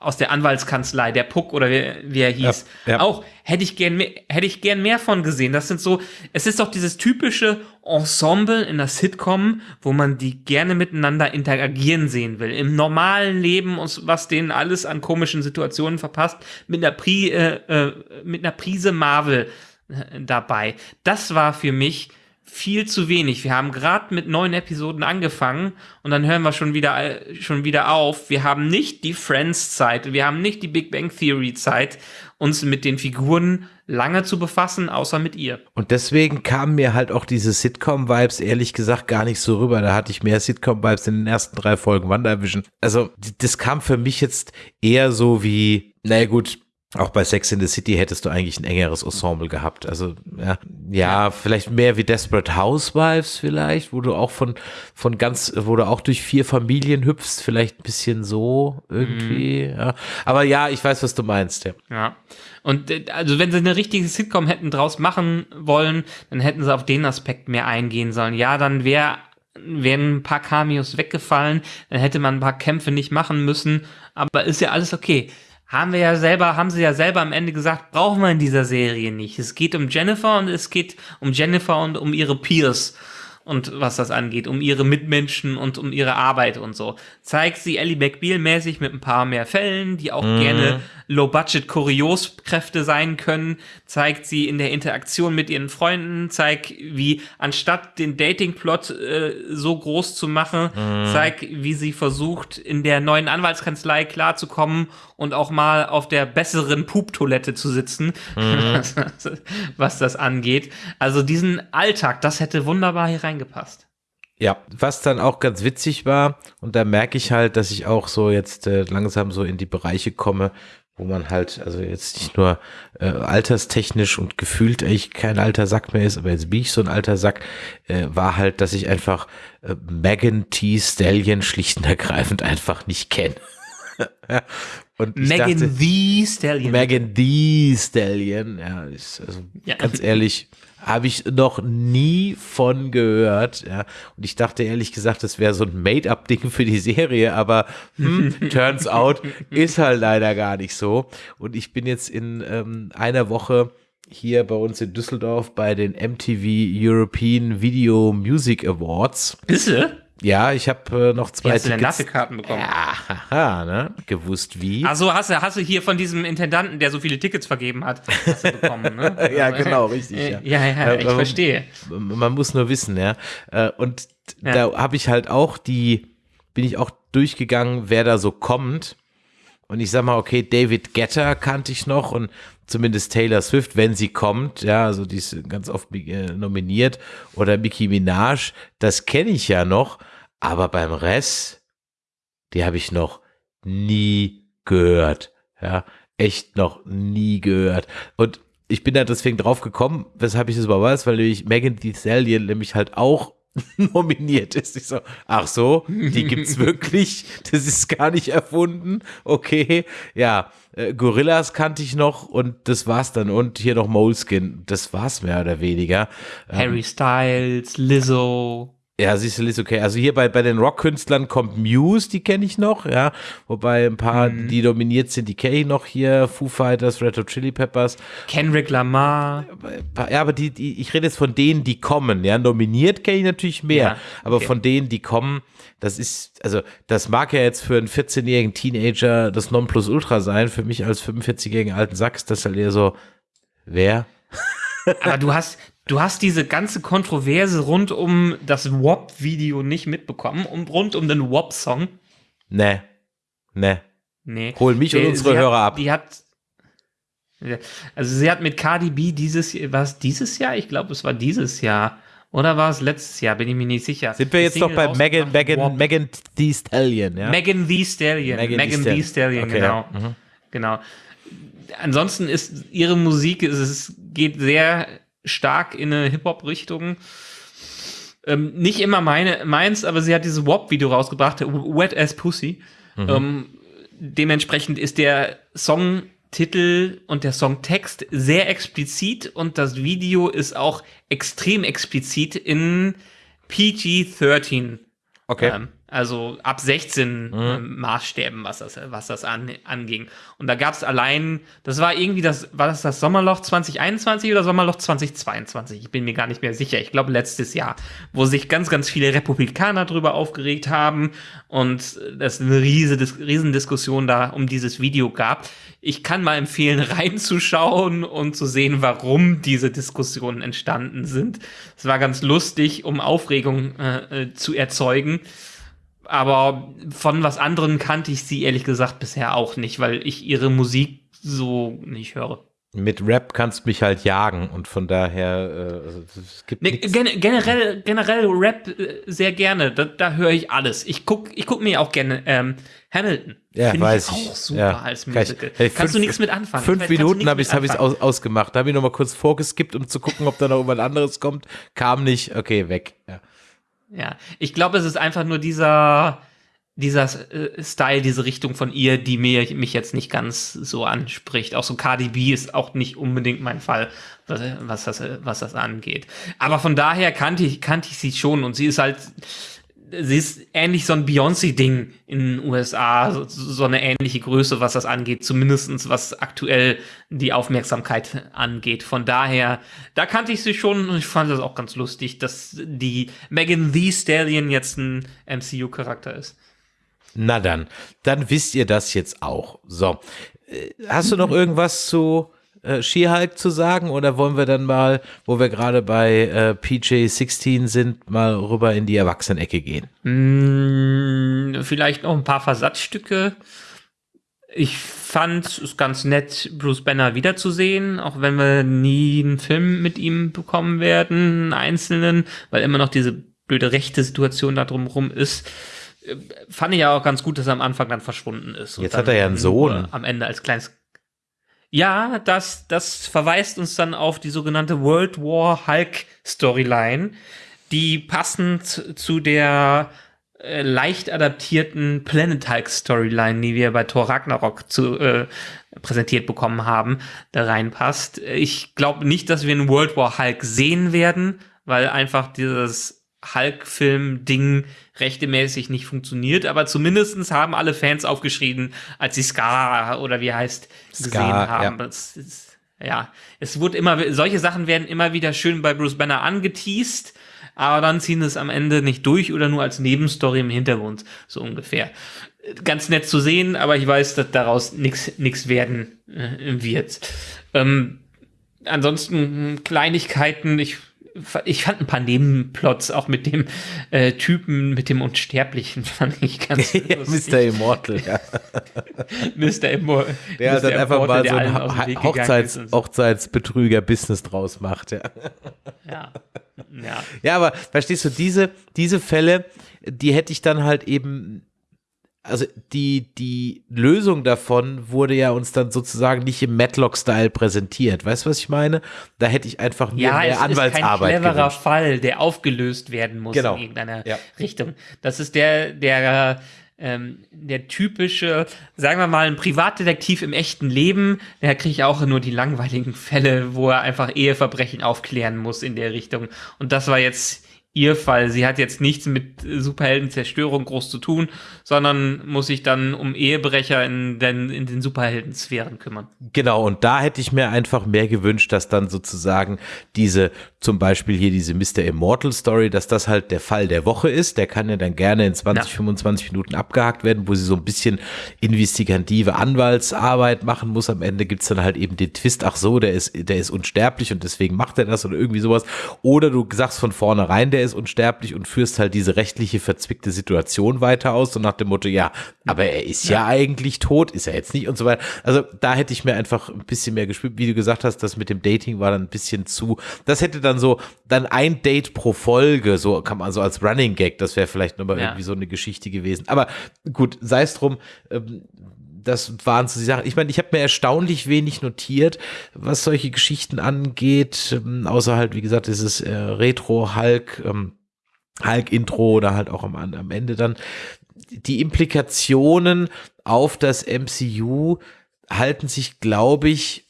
aus der Anwaltskanzlei, der Puck oder wie, wie er hieß. Ja, ja. Auch hätte ich gern mehr, hätte ich gern mehr von gesehen. Das sind so, es ist doch dieses typische Ensemble in der Sitcom, wo man die gerne miteinander interagieren sehen will. Im normalen Leben, was denen alles an komischen Situationen verpasst, mit einer, Pri, äh, äh, mit einer Prise Marvel äh, dabei. Das war für mich viel zu wenig. Wir haben gerade mit neun Episoden angefangen und dann hören wir schon wieder, schon wieder auf. Wir haben nicht die Friends-Zeit, wir haben nicht die Big Bang Theory-Zeit, uns mit den Figuren lange zu befassen, außer mit ihr. Und deswegen kamen mir halt auch diese Sitcom-Vibes ehrlich gesagt gar nicht so rüber. Da hatte ich mehr Sitcom-Vibes in den ersten drei Folgen WandaVision. Also das kam für mich jetzt eher so wie, naja gut, auch bei Sex in the City hättest du eigentlich ein engeres Ensemble gehabt. Also ja, ja, vielleicht mehr wie Desperate Housewives vielleicht, wo du auch von von ganz, wo du auch durch vier Familien hüpfst, vielleicht ein bisschen so irgendwie. Mhm. Ja. Aber ja, ich weiß, was du meinst. Ja. ja. Und äh, also wenn sie eine richtige Sitcom hätten draus machen wollen, dann hätten sie auf den Aspekt mehr eingehen sollen. Ja, dann wäre wären ein paar Cameos weggefallen, dann hätte man ein paar Kämpfe nicht machen müssen. Aber ist ja alles okay haben wir ja selber, haben sie ja selber am Ende gesagt, brauchen wir in dieser Serie nicht. Es geht um Jennifer und es geht um Jennifer und um ihre Peers und was das angeht, um ihre Mitmenschen und um ihre Arbeit und so. Zeigt sie Ellie McBeal mäßig mit ein paar mehr Fällen, die auch mhm. gerne Low-Budget-Kurioskräfte sein können. Zeigt sie in der Interaktion mit ihren Freunden, zeigt, wie anstatt den Dating-Plot äh, so groß zu machen, mhm. zeigt, wie sie versucht, in der neuen Anwaltskanzlei klarzukommen und auch mal auf der besseren Pup-Toilette zu sitzen, mhm. [LAUGHS] was das angeht. Also diesen Alltag, das hätte wunderbar hier reingepasst. Ja, was dann auch ganz witzig war, und da merke ich halt, dass ich auch so jetzt äh, langsam so in die Bereiche komme, wo man halt, also jetzt nicht nur äh, alterstechnisch und gefühlt eigentlich kein alter Sack mehr ist, aber jetzt bin ich so ein alter Sack, äh, war halt, dass ich einfach äh, Megan T. Stallion schlicht und ergreifend einfach nicht kenne. Und Megan dachte, the Stallion. Megan the Stallion, ja, ist, also ja. ganz ehrlich, habe ich noch nie von gehört. Ja. Und ich dachte ehrlich gesagt, das wäre so ein Made-up-Ding für die Serie, aber hm, [LAUGHS] turns out ist halt leider gar nicht so. Und ich bin jetzt in ähm, einer Woche hier bei uns in Düsseldorf bei den MTV European Video Music Awards. Bist du? Ja, ich habe äh, noch zwei Wie hast Tickets. du denn Karten bekommen? Ja, haha, ne? Gewusst wie. Also hast du, hast du hier von diesem Intendanten, der so viele Tickets vergeben hat, hast du bekommen, ne? [LAUGHS] ja, also, genau, richtig. Ja, ja, ja ich man, verstehe. Man muss nur wissen, ja. Äh, und ja. da habe ich halt auch die, bin ich auch durchgegangen, wer da so kommt. Und ich sag mal, okay, David Getter kannte ich noch und zumindest Taylor Swift, wenn sie kommt, ja, also die ist ganz oft äh, nominiert, oder Nicki Minaj, das kenne ich ja noch, aber beim Rest, die habe ich noch nie gehört, ja, echt noch nie gehört. Und ich bin da deswegen drauf gekommen, weshalb ich das überhaupt weiß, weil nämlich Megan Thee Stallion nämlich halt auch [LAUGHS] nominiert ist. Ich so, ach so, die gibt's [LAUGHS] wirklich. Das ist gar nicht erfunden. Okay, ja, äh, Gorillas kannte ich noch und das war's dann. Und hier noch Moleskin. Das war's mehr oder weniger. Harry ähm, Styles, Lizzo. Ja, siehst du, ist okay. Also hier bei, bei den Rockkünstlern kommt Muse, die kenne ich noch, ja. Wobei ein paar, mhm. die dominiert sind, die kenne ich noch hier. Foo Fighters, Red Hot Chili Peppers. Kendrick Lamar. Ja, aber die, die ich rede jetzt von denen, die kommen, ja. Nominiert kenne ich natürlich mehr. Ja, okay. Aber von denen, die kommen, das ist, also das mag ja jetzt für einen 14-jährigen Teenager das Nonplusultra sein. Für mich als 45-jährigen alten Sack ist das halt eher so, wer? Aber du hast, du hast diese ganze Kontroverse rund um das WAP-Video nicht mitbekommen und rund um den WAP-Song. Nee. Nee. Nee. Hol mich und unsere Hörer hat, ab. Die hat. Also sie hat mit Cardi B dieses war es dieses Jahr? Ich glaube, es war dieses Jahr. Oder war es letztes Jahr? Bin ich mir nicht sicher. Sind wir jetzt doch bei Megan, Megan, Megan Thee Stallion, ja? Megan Thee Stallion. Megan, Thee Stallion, okay, genau. Ja. Mhm. Genau. Ansonsten ist ihre Musik, es geht sehr stark in eine Hip-Hop-Richtung. Ähm, nicht immer meine, meins, aber sie hat dieses WAP-Video rausgebracht, Wet as Pussy. Mhm. Ähm, dementsprechend ist der Songtitel und der Songtext sehr explizit und das Video ist auch extrem explizit in PG-13. Okay. Ähm, also ab 16 mhm. äh, Maßstäben, was das, was das an, anging. Und da gab es allein, das war irgendwie das, war das das Sommerloch 2021 oder Sommerloch 2022? Ich bin mir gar nicht mehr sicher. Ich glaube letztes Jahr, wo sich ganz, ganz viele Republikaner drüber aufgeregt haben und es eine riese, riesen Diskussion da um dieses Video gab. Ich kann mal empfehlen, [LAUGHS] reinzuschauen und zu sehen, warum diese Diskussionen entstanden sind. Es war ganz lustig, um Aufregung äh, äh zu erzeugen aber von was anderem kannte ich sie ehrlich gesagt bisher auch nicht, weil ich ihre Musik so nicht höre. Mit Rap kannst mich halt jagen und von daher äh, es gibt nee, gen generell generell Rap äh, sehr gerne. Da, da höre ich alles. Ich guck ich guck mir auch gerne ähm, Hamilton. Ja, Find weiß ich. Auch super ja. als Musical. Ich, hey, Kannst fünf, du nichts mit anfangen? Fünf Minuten habe ich es aus, ausgemacht. Da habe ich noch mal kurz vorgeskippt, um zu gucken, ob da noch irgendwas anderes kommt. Kam nicht. Okay, weg. Ja. Ja, ich glaube, es ist einfach nur dieser, dieser äh, Style, diese Richtung von ihr, die mir, mich jetzt nicht ganz so anspricht. Auch so Cardi B ist auch nicht unbedingt mein Fall, was, was, das, was das angeht. Aber von daher kannte ich, kannte ich sie schon und sie ist halt, sie ist ähnlich so ein Beyoncé-Ding in den USA, so, so, eine ähnliche Größe, was das angeht, zumindestens was aktuell die Aufmerksamkeit angeht. Von daher, da kannte ich sie schon und ich fand das auch ganz lustig, dass die Megan Thee Stallion jetzt ein MCU-Charakter ist. Na dann, dann wisst ihr das jetzt auch. So, äh, hast du noch irgendwas zu äh, She-Hulk zu sagen oder wollen wir dann mal, wo wir gerade bei äh, PJ16 sind, mal rüber in die Erwachsenenecke gehen? Mm, vielleicht noch ein paar Versatzstücke. Ich fand es ganz nett, Bruce Banner wiederzusehen, auch wenn wir nie einen Film mit ihm bekommen werden, einen einzelnen, weil immer noch diese blöde rechte Situation da drumherum ist. Äh, fand ich ja auch ganz gut, dass er am Anfang dann verschwunden ist. Jetzt hat er ja einen Sohn. Am Ende als kleines ja, das, das verweist uns dann auf die sogenannte World War Hulk Storyline, die passend zu der äh, leicht adaptierten Planet Hulk Storyline, die wir bei Thor Ragnarok zu, äh, präsentiert bekommen haben, da reinpasst. Ich glaube nicht, dass wir einen World War Hulk sehen werden, weil einfach dieses Hulk-Film-Ding rechtemäßig nicht funktioniert, aber zumindestens haben alle Fans aufgeschrieben, als sie Scar oder wie heißt gesehen Scar, haben. Ja. Es, es, ja, es wurde immer, solche Sachen werden immer wieder schön bei Bruce Banner angeteased, aber dann ziehen es am Ende nicht durch oder nur als Nebenstory im Hintergrund, so ungefähr. Ganz nett zu sehen, aber ich weiß, dass daraus nichts werden äh, wird. Ähm, ansonsten Kleinigkeiten, ich ich fand ein paar Nebenplots auch mit dem äh, Typen, mit dem Unsterblichen, [LAUGHS] fand ich ganz [LAUGHS] lustig. Mr. Immortal, ja. [LAUGHS] Mr. Immortal. Der hat dann einfach mal so ein Hochzeits Hochzeitsbetrüger-Business draus macht, ja. Ja. Ja. ja, aber verstehst du, diese, diese Fälle, die hätte ich dann halt eben also die, die Lösung davon wurde ja uns dann sozusagen nicht im Matlock-Style präsentiert. Weißt du, was ich meine? Da hätte ich einfach mehr, ja, mehr Anwaltsarbeit Ja, ist kein cleverer gewünscht. Fall, der aufgelöst werden muss genau. in irgendeiner ja. Richtung. Das ist der, der, ähm, der typische, sagen wir mal, ein Privatdetektiv im echten Leben, der kriegt auch nur die langweiligen Fälle, wo er einfach Eheverbrechen aufklären muss in der Richtung. Und das war jetzt ihr Fall. Sie hat jetzt nichts mit Superheldenzerstörung groß zu tun, sondern muss sich dann um Ehebrecher in den, in den Superheldensphären kümmern. Genau, und da hätte ich mir einfach mehr gewünscht, dass dann sozusagen diese, zum Beispiel hier diese Mr. Immortal Story, dass das halt der Fall der Woche ist. Der kann ja dann gerne in 20, ja. 25 Minuten abgehakt werden, wo sie so ein bisschen investigative Anwaltsarbeit machen muss. Am Ende gibt's dann halt eben den Twist, ach so, der ist, der ist unsterblich und deswegen macht er das oder irgendwie sowas. Oder du sagst von vornherein, der ist unsterblich und führst halt diese rechtliche verzwickte Situation weiter aus und nach dem Motto, ja, aber er ist ja, ja eigentlich tot, ist er jetzt nicht und so weiter. Also da hätte ich mir einfach ein bisschen mehr gespielt, wie du gesagt hast, das mit dem Dating war dann ein bisschen zu, das hätte dann so, dann ein Date pro Folge, so kann man so als Running Gag, das wäre vielleicht nochmal ja. irgendwie so eine Geschichte gewesen. Aber gut, sei es drum, ähm, das waren so die Sachen. Ich meine, ich habe mir erstaunlich wenig notiert, was solche Geschichten angeht, ähm, außer halt, wie gesagt, dieses äh, Retro-Hulk, ähm, Hulk-Intro oder halt auch am, am Ende dann. Die Implikationen auf das MCU halten sich, glaube ich,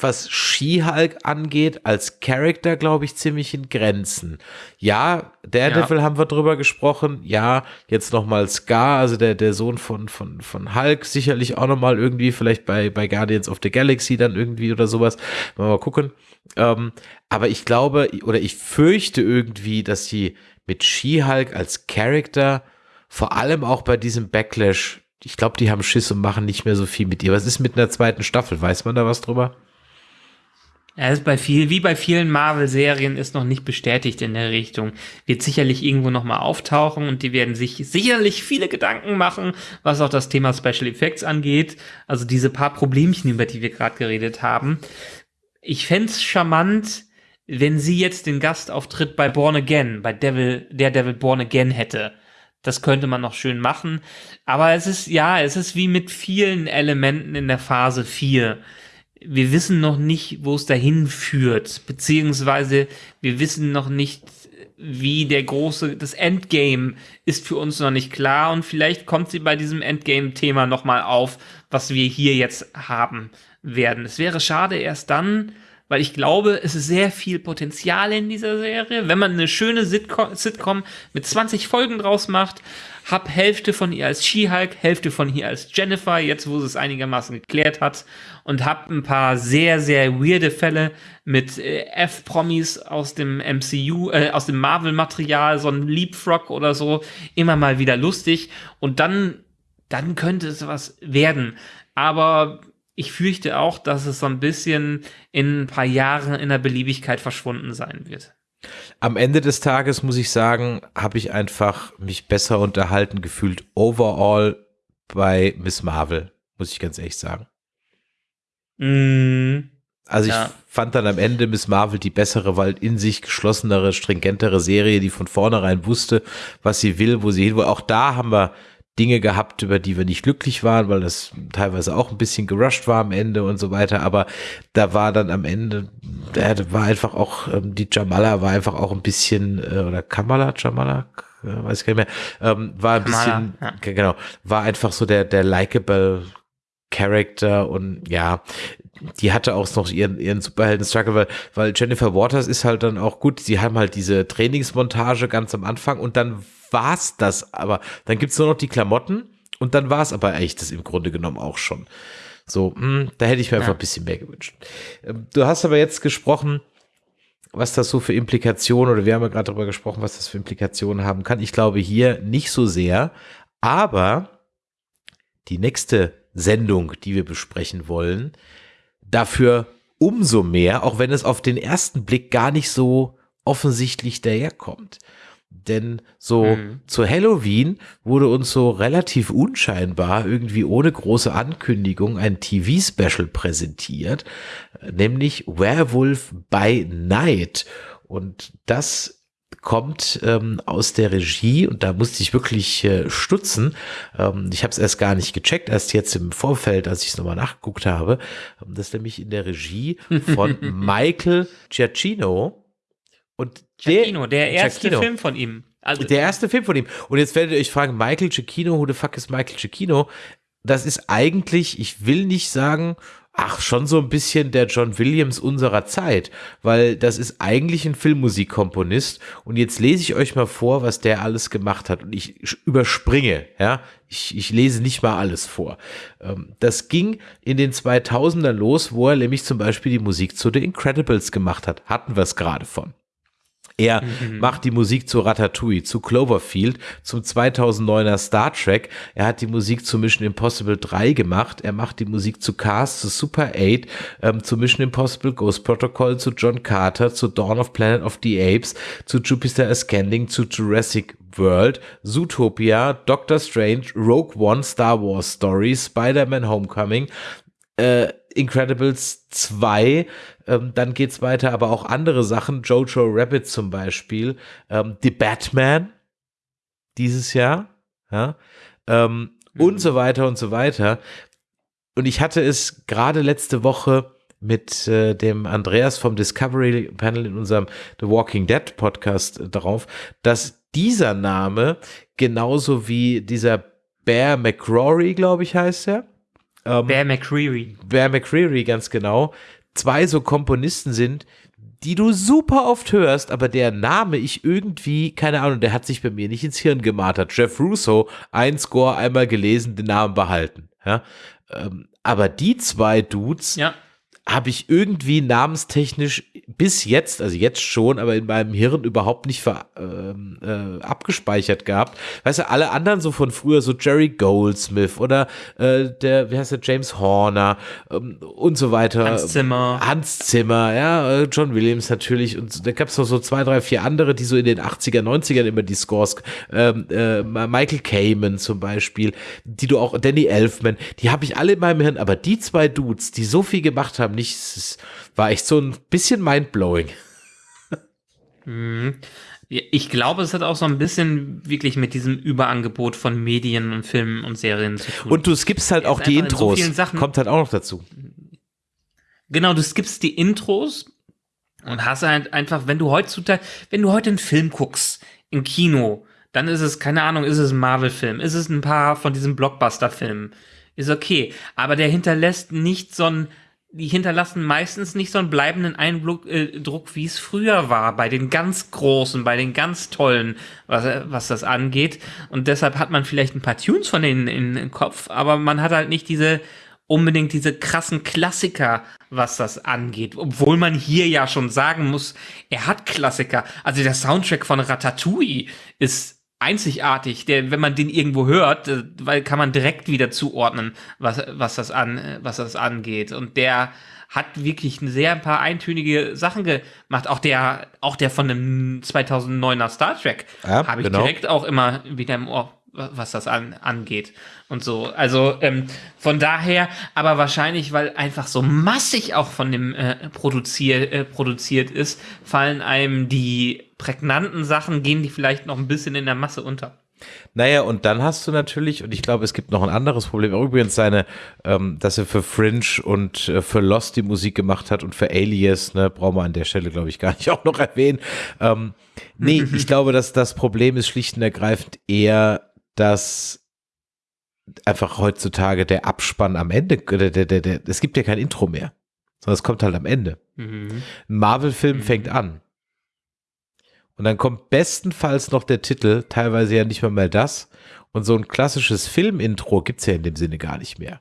was She-Hulk angeht, als Charakter, glaube ich, ziemlich in Grenzen. Ja, Daredevil ja. haben wir drüber gesprochen. Ja, jetzt nochmal Scar, also der, der Sohn von, von, von Hulk, sicherlich auch nochmal irgendwie, vielleicht bei, bei Guardians of the Galaxy dann irgendwie oder sowas. Mal, mal gucken. Ähm, aber ich glaube, oder ich fürchte irgendwie, dass sie mit She-Hulk als Charakter, vor allem auch bei diesem Backlash, ich glaube, die haben Schiss und machen nicht mehr so viel mit ihr. Was ist mit einer zweiten Staffel? Weiß man da was drüber? Er ist bei viel, wie bei vielen Marvel-Serien, ist noch nicht bestätigt in der Richtung. Wird sicherlich irgendwo nochmal auftauchen und die werden sich sicherlich viele Gedanken machen, was auch das Thema Special Effects angeht. Also diese paar Problemchen, über die wir gerade geredet haben. Ich fände charmant, wenn sie jetzt den Gastauftritt bei Born Again, bei Devil, der Devil Born Again hätte. Das könnte man noch schön machen. Aber es ist, ja, es ist wie mit vielen Elementen in der Phase 4 wir wissen noch nicht, wo es dahin führt, beziehungsweise wir wissen noch nicht, wie der große, das Endgame ist für uns noch nicht klar und vielleicht kommt sie bei diesem Endgame-Thema nochmal auf, was wir hier jetzt haben werden. Es wäre schade erst dann, weil ich glaube, es ist sehr viel Potenzial in dieser Serie. Wenn man eine schöne Sitcom, mit 20 Folgen draus macht, hab Hälfte von ihr als She-Hulk, Hälfte von ihr als Jennifer, jetzt wo sie es einigermaßen geklärt hat, und hab ein paar sehr, sehr weirde Fälle mit äh, F-Promis aus dem MCU, äh, aus dem Marvel-Material, so ein Leapfrog oder so, immer mal wieder lustig. Und dann, dann könnte es was werden. Aber ich fürchte auch, dass es so ein bisschen in ein paar Jahren in der Beliebigkeit verschwunden sein wird. Am Ende des Tages muss ich sagen, habe ich einfach mich besser unterhalten gefühlt overall bei Miss Marvel, muss ich ganz ehrlich sagen. Mm, also ich ja. fand dann am Ende Miss Marvel die bessere, weil in sich geschlossenere, stringentere Serie, die von vornherein wusste, was sie will, wo sie hin will. Auch da haben wir Dinge gehabt, über die wir nicht glücklich waren, weil das teilweise auch ein bisschen gerusht war am Ende und so weiter. Aber da war dann am Ende, da war einfach auch, ähm, die Jamala war einfach auch ein bisschen, äh, oder Kamala, Jamala, äh, weiß ich gar nicht mehr, ähm, war ein Kamala, bisschen, ja. genau, war einfach so der, der likable Character und ja, die hatte auch noch ihren, ihren Superhelden-Struggle, weil, weil Jennifer Waters ist halt dann auch gut, sie haben halt diese Trainingsmontage ganz am Anfang und dann war's das. Aber dann gibt's nur noch die Klamotten und dann war's aber eigentlich das im Grunde genommen auch schon. So, mh, hm, da hätte ich mir ja. einfach ein bisschen mehr gewünscht. Ähm, du hast aber jetzt gesprochen, was das so für Implikationen, oder wir haben ja gerade darüber gesprochen, was das für Implikationen haben kann. Ich glaube hier nicht so sehr, aber die nächste Sendung, die wir besprechen wollen, dafür umso mehr, auch wenn es auf den ersten Blick gar nicht so offensichtlich daherkommt. Denn so mhm. zu Halloween wurde uns so relativ unscheinbar irgendwie ohne große Ankündigung ein TV-Special präsentiert, nämlich Werewolf by Night. Und das kommt ähm, aus der Regie und da musste ich wirklich äh, stutzen. Ähm, ich habe es erst gar nicht gecheckt, erst jetzt im Vorfeld, als ich es nochmal nachgeguckt habe. Ähm, das ist nämlich in der Regie von [LAUGHS] Michael Giacchino. Und Giacchino, der, der erste Giacchino. Film von ihm. Also, der erste Film von ihm. Und jetzt werdet ihr euch fragen, Michael Giacchino, who the fuck is Michael Giacchino? Das ist eigentlich, ich will nicht sagen, ach, schon so ein bisschen der John Williams unserer Zeit, weil das ist eigentlich ein Filmmusikkomponist und jetzt lese ich euch mal vor, was der alles gemacht hat und ich überspringe, ja, ich, ich lese nicht mal alles vor. Ähm, das ging in den 2000ern los, wo er nämlich zum Beispiel die Musik zu The Incredibles gemacht hat, hatten wir es gerade von. Er mhm. macht die Musik zu Ratatouille, zu Cloverfield, zum 2009er Star Trek. Er hat die Musik zu Mission Impossible 3 gemacht. Er macht die Musik zu Cars, zu Super 8, ähm, zu Mission Impossible Ghost Protocol, zu John Carter, zu Dawn of Planet of the Apes, zu Jupiter Ascending, zu Jurassic World, Zootopia, Doctor Strange, Rogue One, Star Wars Story, Spider-Man Homecoming, äh, Incredibles 2, ähm, dann geht's weiter, aber auch andere Sachen, Jojo Rabbit zum Beispiel, ähm, The Batman. Dieses Jahr, ja, ähm, und so weiter und so weiter. Und ich hatte es gerade letzte Woche mit äh, dem Andreas vom Discovery Panel in unserem The Walking Dead Podcast äh, darauf, dass dieser Name genauso wie dieser Bear McCrory, glaube ich, heißt er. Ähm, Bear McCreary. Bear McCreary, ganz genau. Zwei so Komponisten sind, die du super oft hörst, aber der Name ich irgendwie, keine Ahnung, der hat sich bei mir nicht ins Hirn gemartert. Jeff Russo, ein Score, einmal gelesen, den Namen behalten. Ja? Ähm, aber die zwei Dudes, ja habe ich irgendwie namenstechnisch bis jetzt, also jetzt schon, aber in meinem Hirn überhaupt nicht ver, ähm, äh, abgespeichert gehabt. Weißt du, alle anderen so von früher, so Jerry Goldsmith oder äh, der, wie heißt der, James Horner ähm, und so weiter. Hans Zimmer. Hans Zimmer, ja, äh, John Williams natürlich. Und da gab es noch so zwei, drei, vier andere, die so in den 80er, 90ern immer die Scores, ähm, äh, Michael Kamen zum Beispiel, die du auch, Danny Elfman, die habe ich alle in meinem Hirn, aber die zwei Dudes, die so viel gemacht haben, nicht, es war echt so ein bisschen mindblowing. Mhm. Ich glaube, es hat auch so ein bisschen wirklich mit diesem Überangebot von Medien und Filmen und Serien zu tun. Und du skippst halt auch die Intros. In so Kommt halt auch noch dazu. Genau, du skippst die Intros und hast halt einfach, wenn du heutzutage, wenn du heute einen Film guckst, im Kino, dann ist es, keine Ahnung, ist es ein Marvel-Film, ist es ein paar von diesen Blockbuster-Filmen, ist okay. Aber der hinterlässt nicht so ein die hinterlassen meistens nicht so einen bleibenden Eindruck, äh, Druck, wie es früher war, bei den ganz Großen, bei den ganz Tollen, was, was das angeht. Und deshalb hat man vielleicht ein paar Tunes von denen in Kopf, aber man hat halt nicht diese unbedingt diese krassen Klassiker, was das angeht. Obwohl man hier ja schon sagen muss, er hat Klassiker. Also der Soundtrack von Ratatouille ist einzigartig, der, wenn man den irgendwo hört, äh, weil kann man direkt wieder zuordnen, was, was das an, was das angeht. Und der hat wirklich ein sehr ein paar eintönige Sachen gemacht. Auch der, auch der von dem 2009er Star Trek ja, habe ich genau. direkt auch immer wieder im Ohr was das an, angeht und so. Also ähm, von daher, aber wahrscheinlich, weil einfach so massig auch von dem äh, produzier, äh, produziert ist, fallen einem die prägnanten Sachen, gehen die vielleicht noch ein bisschen in der Masse unter. Naja, und dann hast du natürlich, und ich glaube, es gibt noch ein anderes Problem, übrigens seine, ähm, dass er für Fringe und äh, für Lost die Musik gemacht hat und für Alias, ne, brauchen wir an der Stelle, glaube ich, gar nicht [LAUGHS] auch noch erwähnen. Ähm, nee, [LAUGHS] ich glaube, dass das Problem ist schlicht und ergreifend eher, dass einfach heutzutage der Abspann am Ende, der, der, der, der, es gibt ja kein Intro mehr, sondern es kommt halt am Ende. Mhm. Ein Marvel-Film mhm. fängt an. Und dann kommt bestenfalls noch der Titel, teilweise ja nicht mal mehr das. Und so ein klassisches Film-Intro gibt es ja in dem Sinne gar nicht mehr.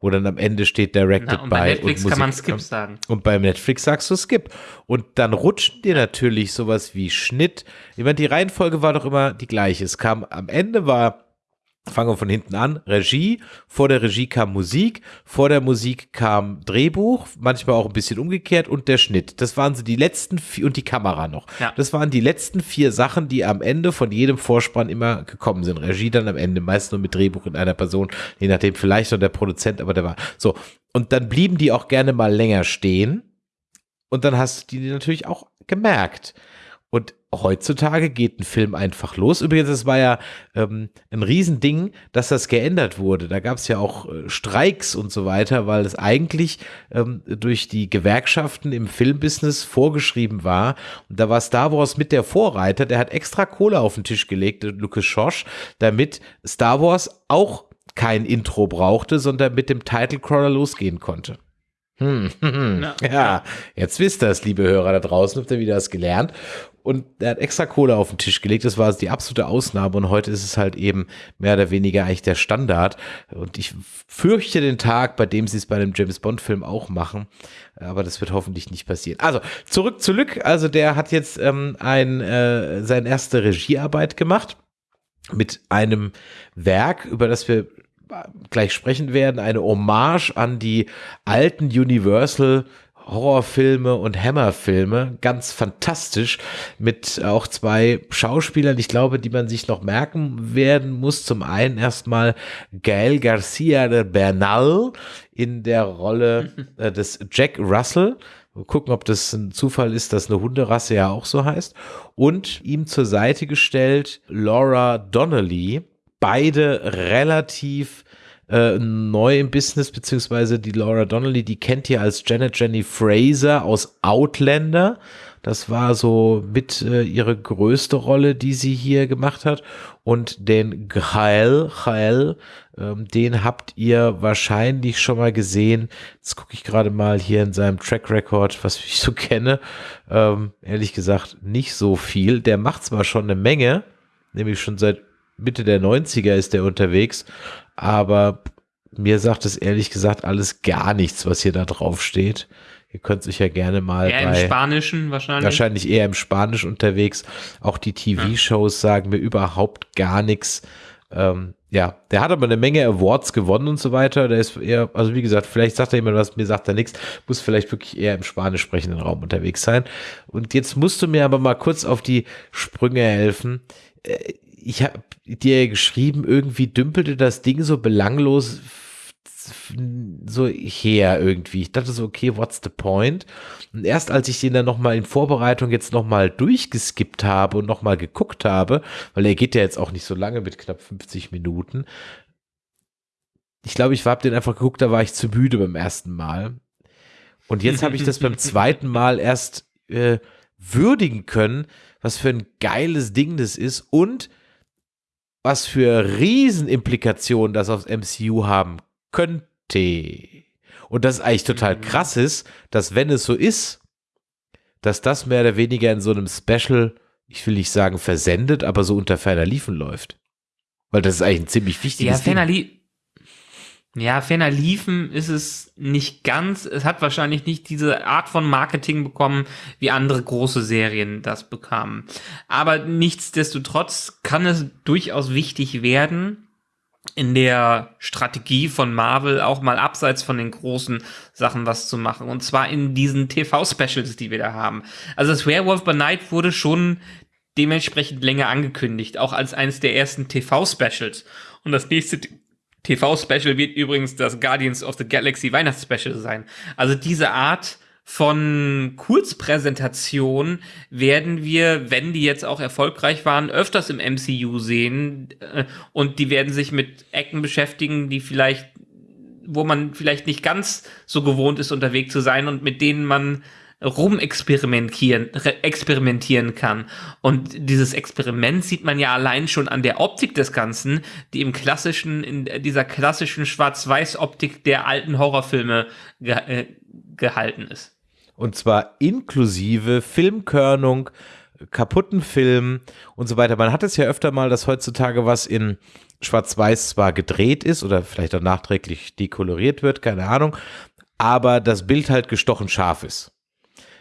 Wo dann am Ende steht Directed Na, und by. Bei Netflix und kann man Skip sagen. Und beim Netflix sagst du Skip. Und dann rutschen dir natürlich sowas wie Schnitt. Ich meine, die Reihenfolge war doch immer die gleiche. Es kam am Ende war Fangen wir von hinten an. Regie. Vor der Regie kam Musik. Vor der Musik kam Drehbuch. Manchmal auch ein bisschen umgekehrt und der Schnitt. Das waren so die letzten vier und die Kamera noch. Ja. Das waren die letzten vier Sachen, die am Ende von jedem Vorspann immer gekommen sind. Regie dann am Ende, meist nur mit Drehbuch in einer Person. Je nachdem, vielleicht noch der Produzent, aber der war so. Und dann blieben die auch gerne mal länger stehen. Und dann hast du die natürlich auch gemerkt. Und heutzutage geht ein Film einfach los. Übrigens, es war ja ähm, ein Riesending, dass das geändert wurde. Da gab es ja auch äh, Streiks und so weiter, weil es eigentlich ähm, durch die Gewerkschaften im Filmbusiness vorgeschrieben war. Und da war Star Wars mit der Vorreiter, der hat extra Kohle auf den Tisch gelegt, äh, Lucas Schosch, damit Star Wars auch kein Intro brauchte, sondern mit dem Title Crawler losgehen konnte. Hm, hm, [LAUGHS] hm. Ja. ja, jetzt wisst ihr es, liebe Hörer da draußen, habt ihr wieder was gelernt und er hat extra Kohle auf den Tisch gelegt. Das war die absolute Ausnahme und heute ist es halt eben mehr oder weniger eigentlich der Standard. Und ich fürchte den Tag, bei dem sie es bei einem James Bond Film auch machen. Aber das wird hoffentlich nicht passieren. Also zurück zu Lück. Also der hat jetzt ähm, ein, äh, seine erste Regiearbeit gemacht mit einem Werk, über das wir gleich sprechen werden, eine Hommage an die alten Universal Horrorfilme und Hammerfilme. Ganz fantastisch mit auch zwei Schauspielern, ich glaube, die man sich noch merken werden muss. Zum einen erstmal Gael Garcia de Bernal in der Rolle [LAUGHS] äh, des Jack Russell. Mal gucken, ob das ein Zufall ist, dass eine Hunderasse ja auch so heißt. Und ihm zur Seite gestellt Laura Donnelly, beide relativ äh, neu im Business, beziehungsweise die Laura Donnelly, die kennt ihr als Janet Jenny Fraser aus Outlander. Das war so mit äh, ihre größte Rolle, die sie hier gemacht hat. Und den Gael, Gael, ähm, den habt ihr wahrscheinlich schon mal gesehen. Jetzt gucke ich gerade mal hier in seinem Track Record, was [LAUGHS] ich so kenne. Ähm, ehrlich gesagt, nicht so viel. Der macht zwar schon eine Menge, nämlich schon seit Mitte der 90er ist der unterwegs, aber mir sagt es ehrlich gesagt alles gar nichts, was hier da drauf steht. Ihr könnt sich ja gerne mal eher bei, im Spanischen wahrscheinlich. Wahrscheinlich eher im Spanisch unterwegs. Auch die TV-Shows sagen mir überhaupt gar nichts. Ähm, ja, der hat aber eine Menge Awards gewonnen und so weiter. Der ist eher, also wie gesagt, vielleicht sagt er jemand was, mir sagt er nichts, muss vielleicht wirklich eher im spanisch sprechenden Raum unterwegs sein. Und jetzt musst du mir aber mal kurz auf die Sprünge helfen. Ich habe dir geschrieben, irgendwie dümpelte das Ding so belanglos so her irgendwie. Ich dachte so, okay, what's the point? Und erst als ich den dann nochmal in Vorbereitung jetzt nochmal durchgeskippt habe und nochmal geguckt habe, weil er geht ja jetzt auch nicht so lange mit knapp 50 Minuten. Ich glaube, ich habe den einfach geguckt, da war ich zu müde beim ersten Mal. Und jetzt habe ich das beim [LAUGHS] zweiten Mal erst äh, würdigen können, was für ein geiles Ding das ist und was für Riesenimplikationen das aufs MCU haben könnte. Und das ist eigentlich total mhm. krass ist, dass wenn es so ist, dass das mehr oder weniger in so einem Special, ich will nicht sagen versendet, aber so unter ferner Liefen läuft. Weil das ist eigentlich ein ziemlich wichtiges ja, ferner Ding. Ja, ferner Liefen ist es nicht ganz. Es hat wahrscheinlich nicht diese Art von Marketing bekommen, wie andere große Serien das bekamen. Aber nichtsdestotrotz kann es durchaus wichtig werden, in der Strategie von Marvel auch mal abseits von den großen Sachen was zu machen. Und zwar in diesen TV-Specials, die wir da haben. Also das Werewolf by Night wurde schon dementsprechend länger angekündigt, auch als eines der ersten TV-Specials. Und das nächste TV-Special wird übrigens das Guardians of the Galaxy Weihnachtsspecial sein. Also diese Art von Kurzpräsentation werden wir, wenn die jetzt auch erfolgreich waren, öfters im MCU sehen äh, und die werden sich mit Ecken beschäftigen, die vielleicht, wo man vielleicht nicht ganz so gewohnt ist, unterwegs zu sein und mit denen man rumexperimentieren experimentieren kann. Und dieses Experiment sieht man ja allein schon an der Optik des Ganzen, die im klassischen, in dieser klassischen Schwarz-Weiß-Optik der alten Horrorfilme ge äh, gehalten ist. Und zwar inklusive Filmkörnung, kaputten Filmen und so weiter. Man hat es ja öfter mal, dass heutzutage was in Schwarz-Weiß zwar gedreht ist oder vielleicht auch nachträglich dekoloriert wird, keine Ahnung, aber das Bild halt gestochen scharf ist.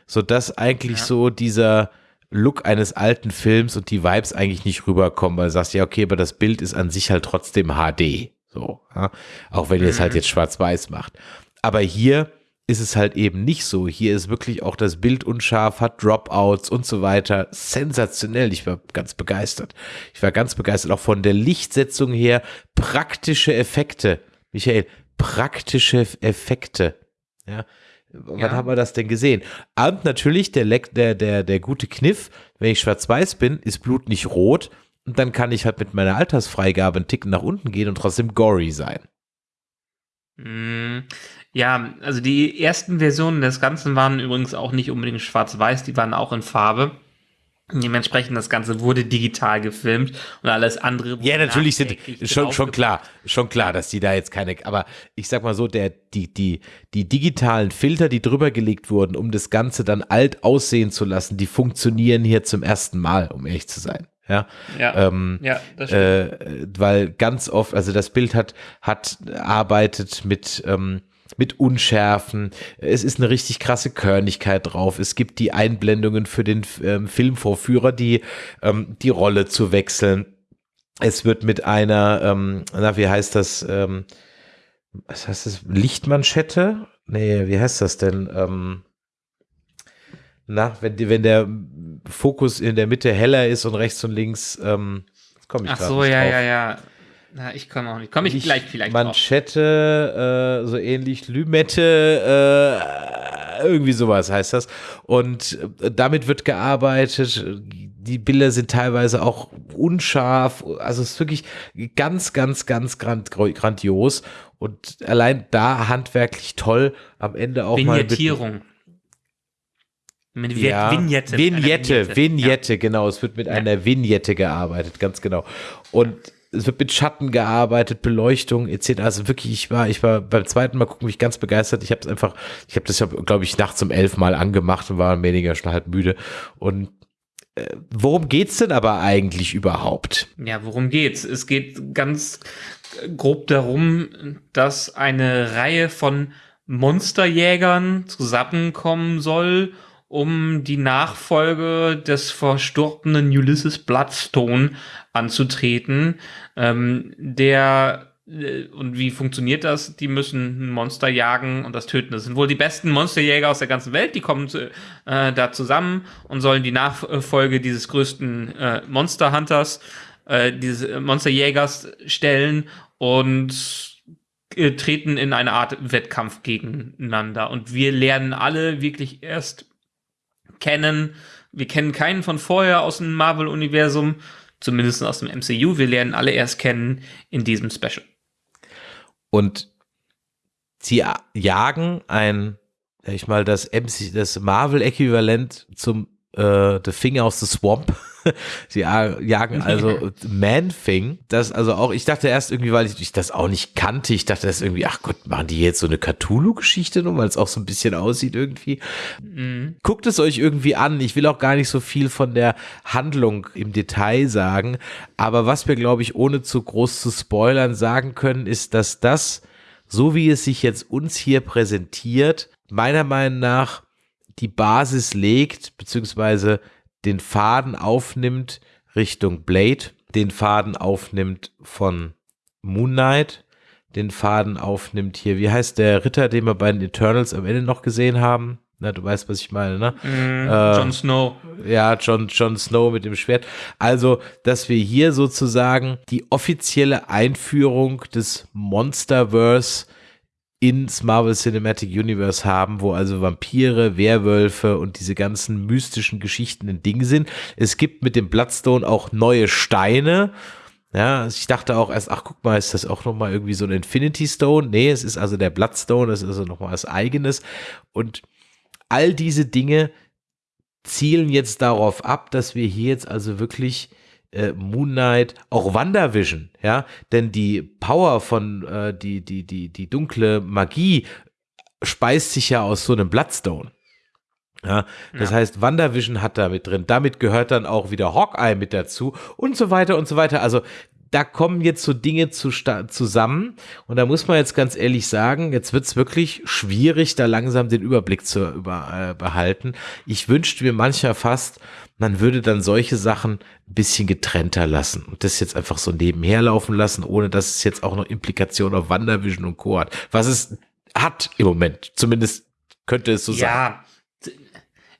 Sodass eigentlich ja. so dieser Look eines alten Films und die Vibes eigentlich nicht rüberkommen, weil du sagst, ja, okay, aber das Bild ist an sich halt trotzdem HD. So, ja? auch wenn ihr es halt mhm. jetzt schwarz-weiß macht. Aber hier ist es halt eben nicht so. Hier ist wirklich auch das Bild unscharf, hat Dropouts und so weiter. Sensationell. Ich war ganz begeistert. Ich war ganz begeistert auch von der Lichtsetzung her. Praktische Effekte. Michael, praktische Effekte. Ja. Wann ja. haben wir das denn gesehen? Und natürlich der, der, der, der gute Kniff, wenn ich schwarz-weiß bin, ist Blut nicht rot. Und dann kann ich halt mit meiner Altersfreigabe einen Ticken nach unten gehen und trotzdem gory sein. Mm, ja, also die ersten Versionen des Ganzen waren übrigens auch nicht unbedingt schwarz-weiß, die waren auch in Farbe. Dementsprechend das Ganze wurde digital gefilmt und alles andere. Ja, natürlich sind schon schon klar, schon klar, dass die da jetzt keine. Aber ich sag mal so, der die die die digitalen Filter, die drüber gelegt wurden, um das Ganze dann alt aussehen zu lassen, die funktionieren hier zum ersten Mal, um ehrlich zu sein. Ja, ja, ähm, ja das stimmt. Äh, weil ganz oft, also das Bild hat hat arbeitet mit ähm, mit Unschärfen. Es ist eine richtig krasse Körnigkeit drauf. Es gibt die Einblendungen für den ähm, Filmvorführer, die ähm, die Rolle zu wechseln. Es wird mit einer, ähm, na, wie heißt das? Ähm, was heißt das? Lichtmanschette? Nee, wie heißt das denn? Ähm, na, wenn, wenn der Fokus in der Mitte heller ist und rechts und links, ähm, komme ich Ach so, ja, drauf. ja, ja. Na, ich komme auch nicht. Komme ich, ich, gleich vielleicht Manschette, äh, so ähnlich Lümette, irgendwie sowas heißt das. Und äh, damit wird gearbeitet. Die Bilder sind teilweise auch unscharf. Also es ist wirklich ganz, ganz, ganz grand, grandios. Und allein da handwerklich toll. Am Ende auch Vignettierung. mal. Mit Ja, Vignette. Vignette, Eine Vignette, genau. Es wird mit einer Vignette gearbeitet, ganz genau. Und es wird mit Schatten gearbeitet, Beleuchtung etc. Also wirklich, ich war, ich war beim zweiten Mal gucken mich ganz begeistert. Ich habe es einfach, ich habe das, glaube ich, nachts um elf Mal angemacht und war weniger schon halb müde. Und äh, worum geht's denn aber eigentlich überhaupt? Ja, worum geht's? Es geht ganz grob darum, dass eine Reihe von Monsterjägern zusammenkommen soll, um die Nachfolge des verstorbenen Ulysses Bloodstone anzutreten. Ähm, der äh, und wie funktioniert das? Die müssen ein Monster jagen und das töten. Das sind wohl die besten Monsterjäger aus der ganzen Welt. Die kommen äh, da zusammen und sollen die Nachfolge dieses größten äh, Monster Hunters, äh, dieses Monsterjägers stellen und äh, treten in eine Art Wettkampf gegeneinander. Und wir lernen alle wirklich erst kennen. Wir kennen keinen von vorher aus dem Marvel-Universum, zumindest aus dem MCU. Wir lernen alle erst kennen in diesem Special. Und sie jagen ein, sag ich mal, das, MC, das Marvel-Äquivalent zum äh, The Finger aus the Swamp. [LAUGHS] [LAUGHS] Sie jagen also Man-Thing. Das also auch, ich dachte erst irgendwie, weil ich, ich das auch nicht kannte, ich dachte das irgendwie, ach Gott, machen die jetzt so eine Cthulhu-Geschichte nur, weil es auch so ein bisschen aussieht irgendwie. Mhm. Guckt es euch irgendwie an. Ich will auch gar nicht so viel von der Handlung im Detail sagen, aber was wir, glaube ich, ohne zu groß zu spoilern sagen können, ist, dass das, so wie es sich jetzt uns hier präsentiert, meiner Meinung nach die Basis legt, beziehungsweise den Faden aufnimmt Richtung Blade, den Faden aufnimmt von Moon Knight, den Faden aufnimmt hier, wie heißt der Ritter, den wir bei den Eternals am Ende noch gesehen haben? Na, du weißt, was ich meine, ne? Mm, äh, Jon Snow. Ja, Jon, Jon Snow mit dem Schwert. Also, dass wir hier sozusagen die offizielle Einführung des Monsterverse ins Marvel Cinematic Universe haben, wo also Vampire, Werwölfe und diese ganzen mystischen Geschichten ein Ding sind. Es gibt mit dem Bloodstone auch neue Steine. Ja, ich dachte auch erst, ach guck mal, ist das auch nochmal irgendwie so ein Infinity Stone? Nee, es ist also der Bloodstone, das ist also nochmal was eigenes. Und all diese Dinge zielen jetzt darauf ab, dass wir hier jetzt also wirklich äh, Moon Knight, auch WandaVision, ja, denn die Power von äh, die die die die dunkle Magie speist sich ja aus so einem Bloodstone. Ja, das ja. heißt, WandaVision hat da mit drin. Damit gehört dann auch wieder Hawkeye mit dazu und so weiter und so weiter. Also da kommen jetzt so Dinge zu zusammen und da muss man jetzt ganz ehrlich sagen, jetzt wird es wirklich schwierig, da langsam den Überblick zu über, äh, behalten. Ich wünschte mir mancher fast, man würde dann solche Sachen ein bisschen getrennter lassen und das jetzt einfach so nebenher laufen lassen, ohne dass es jetzt auch noch Implikationen auf Wandervision und Co. hat. Was es hat im Moment. Zumindest könnte es so ja, sein. Ja,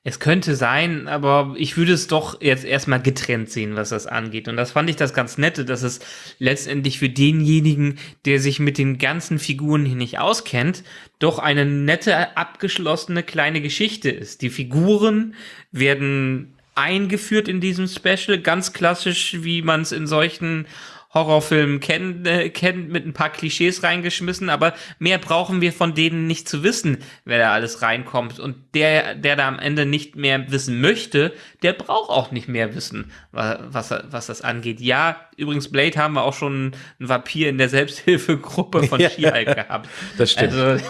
es könnte sein, aber ich würde es doch jetzt erstmal getrennt sehen, was das angeht. Und das fand ich das ganz Nette, dass es letztendlich für denjenigen, der sich mit den ganzen Figuren hier nicht auskennt, doch eine nette, abgeschlossene kleine Geschichte ist. Die Figuren werden eingeführt in diesem Special, ganz klassisch, wie man es in solchen Horrorfilmen kennt, äh, kennt, mit ein paar Klischees reingeschmissen, aber mehr brauchen wir von denen nicht zu wissen, wer da alles reinkommt. Und der, der da am Ende nicht mehr wissen möchte, der braucht auch nicht mehr wissen, was, was das angeht. Ja, übrigens, Blade haben wir auch schon einen Vampir in der Selbsthilfegruppe von ja, [LAUGHS] She-Hulk gehabt. Das stimmt. Also,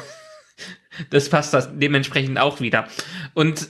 [LAUGHS] das passt das dementsprechend auch wieder. Und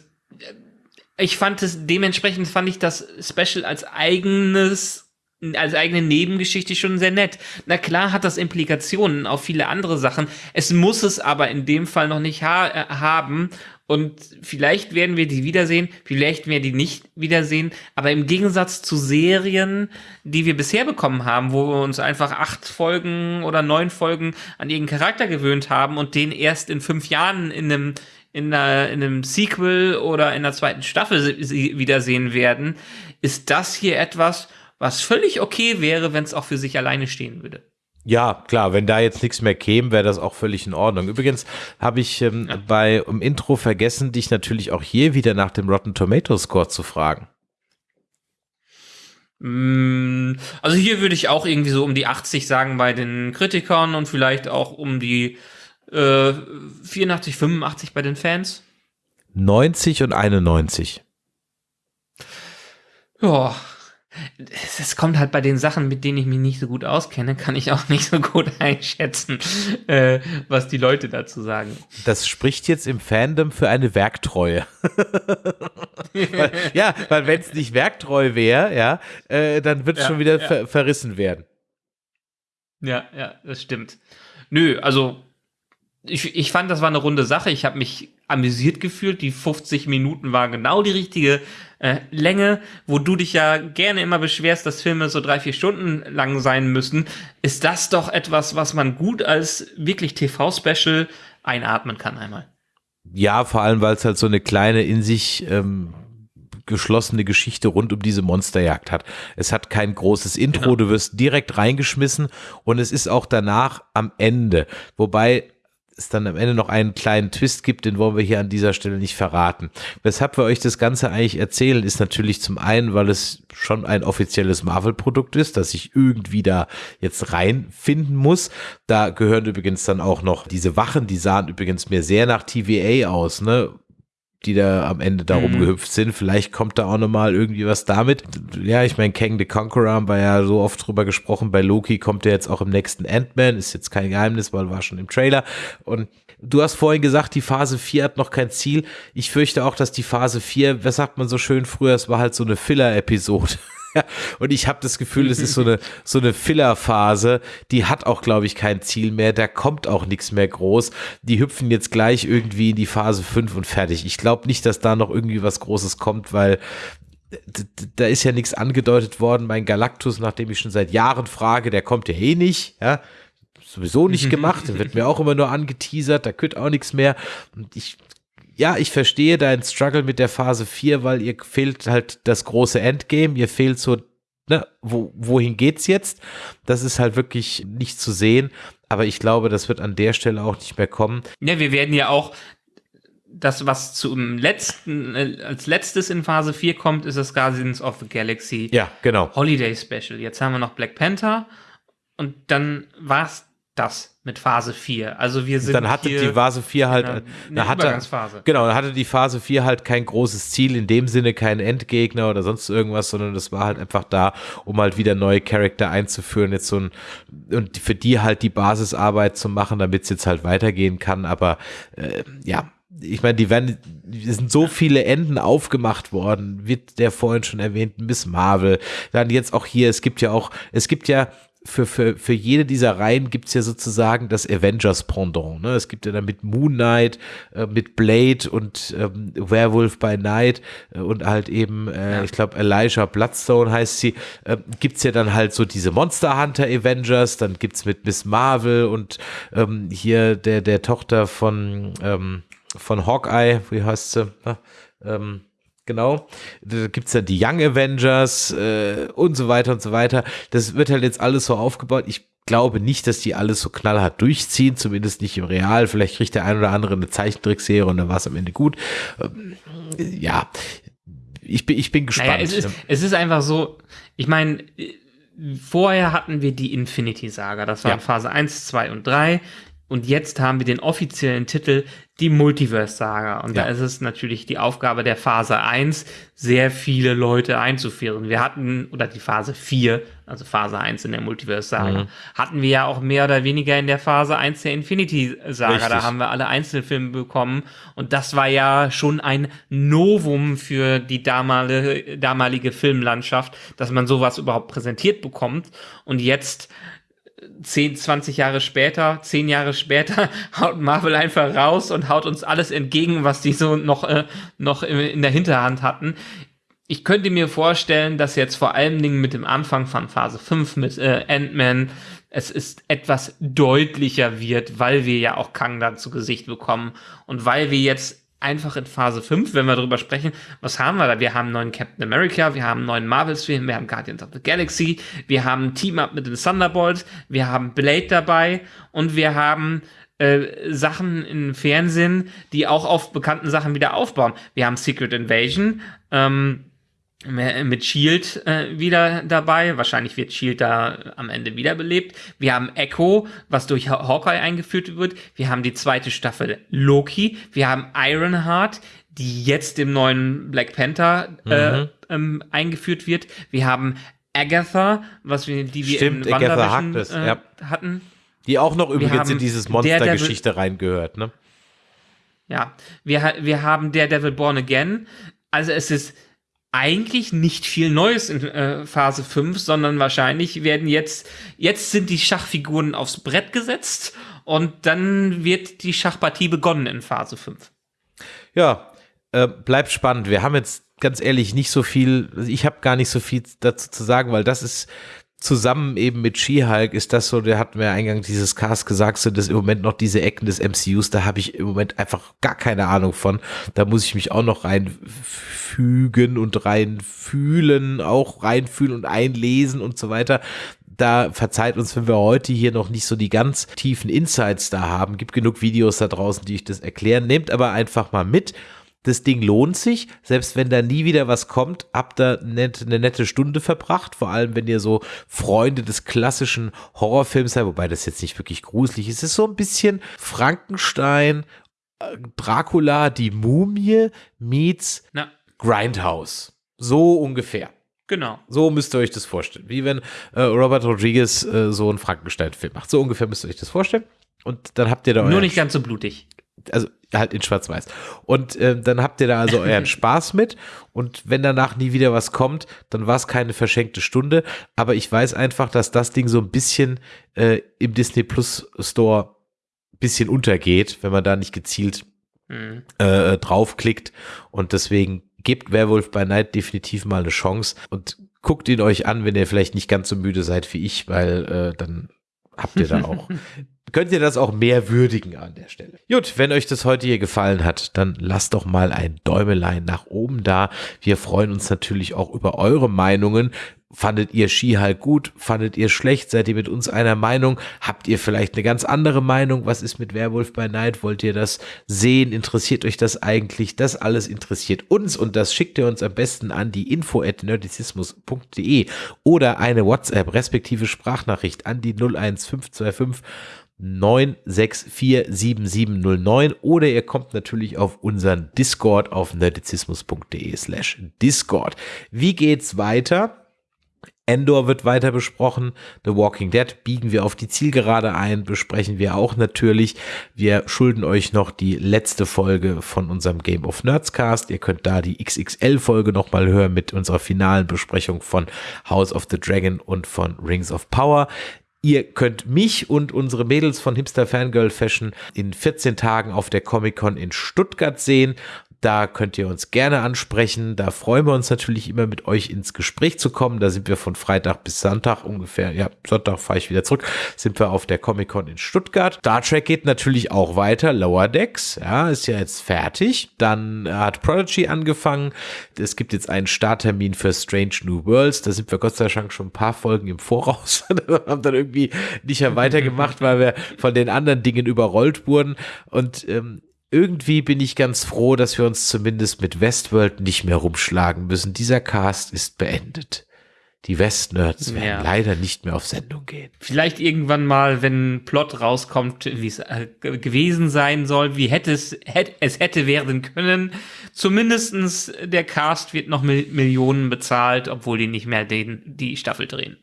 ich fand es, dementsprechend fand ich das Special als eigenes als eigene Nebengeschichte schon sehr nett. Na klar hat das Implikationen auf viele andere Sachen. Es muss es aber in dem Fall noch nicht ha äh, haben. Und vielleicht werden wir die wiedersehen, vielleicht werden wir die nicht wiedersehen. Aber im Gegensatz zu Serien, die wir bisher bekommen haben, wo wir uns einfach acht Folgen oder neun Folgen an irgendeinen Charakter gewöhnt haben und den erst in fünf Jahren in einem in, einer, in einem Sequel oder in der zweiten Staffel wiedersehen werden, ist das hier etwas, was völlig okay wäre, wenn es auch für sich alleine stehen würde. Ja, klar, wenn da jetzt nichts mehr käme, wäre das auch völlig in Ordnung. Übrigens habe ich ähm, ja. bei im Intro vergessen, dich natürlich auch hier wieder nach dem Rotten Tomato Score zu fragen. Mm, also hier würde ich auch irgendwie so um die 80 sagen bei den Kritikern und vielleicht auch um die äh, 84, 85 bei den Fans. 90 und 91. Ja, es kommt halt bei den Sachen, mit denen ich mich nicht so gut auskenne, kann ich auch [LAUGHS] nicht so gut einschätzen, äh, was die Leute dazu sagen. Das spricht jetzt im Fandom für eine Werktreue. [LAUGHS] weil, ja, weil wenn es nicht werktreu wäre, ja, äh, dann wird es ja, schon wieder ja. ver verrissen werden. Ja, ja, das stimmt. Nö, also ich, ich fand, das war eine runde Sache. Ich habe mich amüsiert gefühlt. Die 50 Minuten waren genau die richtige äh, Länge, wo du dich ja gerne immer beschwerst, dass Filme so drei, vier Stunden lang sein müssen. Ist das doch etwas, was man gut als wirklich TV-Special einatmen kann einmal? Ja, vor allem, weil es halt so eine kleine in sich ähm, geschlossene Geschichte rund um diese Monsterjagd hat. Es hat kein großes Intro, genau. du wirst direkt reingeschmissen und es ist auch danach am Ende. Wobei es dann am Ende noch einen kleinen Twist gibt, den wollen wir hier an dieser Stelle nicht verraten. Weshalb wir euch das Ganze eigentlich erzählen, ist natürlich zum einen, weil es schon ein offizielles Marvel-Produkt ist, das ich irgendwie da jetzt reinfinden muss. Da gehören übrigens dann auch noch diese Wachen, die sahen übrigens mir sehr nach TVA aus, ne? Die da am Ende da mhm. rumgehüpft sind. Vielleicht kommt da auch nochmal irgendwie was damit. Ja, ich meine, Kang the Conqueror haben wir ja so oft drüber gesprochen. Bei Loki kommt er jetzt auch im nächsten Ant-Man. Ist jetzt kein Geheimnis, weil war schon im Trailer. Und du hast vorhin gesagt, die Phase 4 hat noch kein Ziel. Ich fürchte auch, dass die Phase 4, was sagt man so schön früher, es war halt so eine Filler-Episode. [LAUGHS] und ich habe das Gefühl, es ist so eine, so eine Filler-Phase, die hat auch, glaube ich, kein Ziel mehr, da kommt auch nichts mehr groß. Die hüpfen jetzt gleich irgendwie in die Phase 5 und fertig. Ich glaube nicht, dass da noch irgendwie was Großes kommt, weil da ist ja nichts angedeutet worden. Mein Galactus, nachdem ich schon seit Jahren frage, der kommt ja eh nicht, ja sowieso nicht [LAUGHS] gemacht, der wird mir auch immer nur angeteasert, da könnte auch nichts mehr. Und ich ja, ich verstehe deinen Struggle mit der Phase 4, weil ihr fehlt halt das große Endgame, ihr fehlt so, ne, wo, wohin geht's jetzt? Das ist halt wirklich nicht zu sehen, aber ich glaube, das wird an der Stelle auch nicht mehr kommen. Ja, wir werden ja auch das, was zum letzten, äh, als letztes in Phase 4 kommt, ist das Guardians of the Galaxy ja, genau. Holiday Special. Jetzt haben wir noch Black Panther und dann war's das mit Phase 4. Also wir sind dann hatte die Phase 4 halt eine, eine hatte, Übergangsphase. Genau, dann hatte die Phase 4 halt kein großes Ziel in dem Sinne, kein Endgegner oder sonst irgendwas, sondern das war halt einfach da, um halt wieder neue Charakter einzuführen, jetzt so ein und für die halt die Basisarbeit zu machen, damit es jetzt halt weitergehen kann, aber äh, ja, ich meine, die werden, die sind so viele Enden aufgemacht worden, wird der vorhin schon erwähnten Miss Marvel, dann jetzt auch hier, es gibt ja auch, es gibt ja für, für, für jede dieser Reihen gibt es ja sozusagen das Avengers-Pendant. Ne? Es gibt ja dann mit Moon Knight, äh, mit Blade und ähm, Werewolf by Night äh, und halt eben, äh, ja. ich glaube, Elijah Bloodstone heißt sie, äh, gibt es ja dann halt so diese Monster Hunter Avengers, dann gibt es mit Miss Marvel und ähm, hier der, der Tochter von, ähm, von Hawkeye, wie heißt sie? Ne? Ähm, Genau. Da gibt es ja die Young Avengers äh, und so weiter und so weiter. Das wird halt jetzt alles so aufgebaut. Ich glaube nicht, dass die alles so knallhart durchziehen, zumindest nicht im Real. Vielleicht kriegt der ein oder andere eine Zeichentrickserie und dann war es am Ende gut. Ähm, ja, ich bin, ich bin gespannt. Naja, es, ist, es ist einfach so, ich meine, vorher hatten wir die Infinity Saga. Das war ja. Phase 1, 2 und 3. Und jetzt haben wir den offiziellen Titel die Multiverse-Saga. Und ja. da ist es natürlich die Aufgabe der Phase 1, sehr viele Leute einzuführen. Wir hatten, oder die Phase 4, also Phase 1 in der Multiverse-Saga, mhm. hatten wir ja auch mehr oder weniger in der Phase 1 der Infinity-Saga. Da haben wir alle Einzelfilme bekommen. Und das war ja schon ein Novum für die damalige, damalige Filmlandschaft, dass man sowas überhaupt präsentiert bekommt. Und jetzt 10, 20 Jahre später, 10 Jahre später, [LAUGHS] haut Marvel einfach raus und haut uns alles entgegen, was die so noch, äh, noch in der Hinterhand hatten. Ich könnte mir vorstellen, dass jetzt vor allen Dingen mit dem Anfang von Phase 5 mit äh, Ant-Man es ist etwas deutlicher wird, weil wir ja auch Kang dann zu Gesicht bekommen und weil wir jetzt einfach in Phase 5, wenn wir darüber sprechen, was haben wir da? Wir haben einen neuen Captain America, wir haben einen neuen Marvels-Film, wir haben Guardians of the Galaxy, wir haben Team-Up mit den Thunderbolts, wir haben Blade dabei und wir haben äh, Sachen im Fernsehen, die auch auf bekannten Sachen wieder aufbauen. Wir haben Secret Invasion, ähm, mit Shield äh, wieder dabei. Wahrscheinlich wird Shield da am Ende wiederbelebt. Wir haben Echo, was durch Hawkeye eingeführt wird. Wir haben die zweite Staffel Loki. Wir haben Ironheart, die jetzt im neuen Black Panther äh, mhm. ähm, eingeführt wird. Wir haben Agatha, was wir, die wir Stimmt, in WandaVision äh, ja. hatten. Die auch noch übrigens in dieses Monstergeschichte reingehört, ne? Ja, wir, wir haben der Devil Born Again. Also es ist eigentlich nicht viel Neues in äh, Phase 5, sondern wahrscheinlich werden jetzt, jetzt sind die Schachfiguren aufs Brett gesetzt und dann wird die Schachpartie begonnen in Phase 5. Ja, äh, bleibt spannend. Wir haben jetzt ganz ehrlich nicht so viel, ich habe gar nicht so viel dazu zu sagen, weil das ist zusammen eben mit She-Hulk ist das so, der hat mir eingangs dieses Cast gesagt, so dass im Moment noch diese Ecken des MCUs, da habe ich im Moment einfach gar keine Ahnung von. Da muss ich mich auch noch reinfügen und reinfühlen, auch reinfühlen und einlesen und so weiter da verzeiht uns, wenn wir heute hier noch nicht so die ganz tiefen Insights da haben. Gibt genug Videos da draußen, die ich das erklären. Nehmt aber einfach mal mit das Ding lohnt sich, selbst wenn da nie wieder was kommt, habt ihr eine nette Stunde verbracht, vor allem wenn ihr so Freunde des klassischen Horrorfilms seid, wobei das jetzt nicht wirklich gruselig ist. Es ist so ein bisschen Frankenstein, äh, Dracula, die Mumie meets Na. Grindhouse. So ungefähr. Genau. So müsst ihr euch das vorstellen. Wie wenn äh, Robert Rodriguez äh, so einen Frankenstein-Film macht. So ungefähr müsst ihr euch das vorstellen. Und dann habt ihr da Nur nicht ganz so blutig also halt in Schwarz-Weiß. Und äh, dann habt ihr da also [LAUGHS] euren Spaß mit. Und wenn danach nie wieder was kommt, dann war es keine verschenkte Stunde. Aber ich weiß einfach, dass das Ding so ein bisschen äh, im Disney Plus Store ein bisschen untergeht, wenn man da nicht gezielt mhm. äh, draufklickt. Und deswegen gebt Werewolf by Night definitiv mal eine Chance und guckt ihn euch an, wenn ihr vielleicht nicht ganz so müde seid wie ich, weil äh, dann habt ihr da auch [LAUGHS] könnt ihr das auch mehr würdigen an der Stelle. Gut, wenn euch das heute hier gefallen hat, dann lasst doch mal ein Däumelein nach oben da. Wir freuen uns natürlich auch über eure Meinungen. Fandet ihr Skihall gut? Fandet ihr schlecht? Seid ihr mit uns einer Meinung? Habt ihr vielleicht eine ganz andere Meinung? Was ist mit Werwolf by Night? Wollt ihr das sehen? Interessiert euch das eigentlich? Das alles interessiert uns und das schickt ihr uns am besten an die info at nerdizismus.de oder eine WhatsApp respektive Sprachnachricht an die 01525 9647709 oder ihr kommt natürlich auf unseren Discord auf nerdizismus.de slash Discord. Wie geht's weiter? Endor wird weiter besprochen. The Walking Dead biegen wir auf die Zielgerade ein, besprechen wir auch natürlich. Wir schulden euch noch die letzte Folge von unserem Game of Nerds Cast. Ihr könnt da die XXL Folge nochmal hören mit unserer finalen Besprechung von House of the Dragon und von Rings of Power. Ihr könnt mich und unsere Mädels von Hipster Fangirl Fashion in 14 Tagen auf der Comic Con in Stuttgart sehen. Da könnt ihr uns gerne ansprechen. Da freuen wir uns natürlich immer mit euch ins Gespräch zu kommen. Da sind wir von Freitag bis Sonntag ungefähr. Ja, Sonntag fahre ich wieder zurück. Sind wir auf der Comic Con in Stuttgart. Star Trek geht natürlich auch weiter. Lower Decks, ja, ist ja jetzt fertig. Dann hat Prodigy angefangen. Es gibt jetzt einen Starttermin für Strange New Worlds. Da sind wir Gott sei Dank schon ein paar Folgen im Voraus. [LAUGHS] haben dann irgendwie nicht mehr weitergemacht, weil wir von den anderen Dingen überrollt wurden. Und ähm, irgendwie bin ich ganz froh, dass wir uns zumindest mit Westworld nicht mehr rumschlagen müssen. Dieser Cast ist beendet. Die Westnerds werden ja. leider nicht mehr auf Sendung gehen. Vielleicht irgendwann mal, wenn Plot rauskommt, wie es äh, gewesen sein soll, wie hätte es, hätte, es hätte werden können. Zumindestens der Cast wird noch Millionen bezahlt, obwohl die nicht mehr den, die Staffel drehen.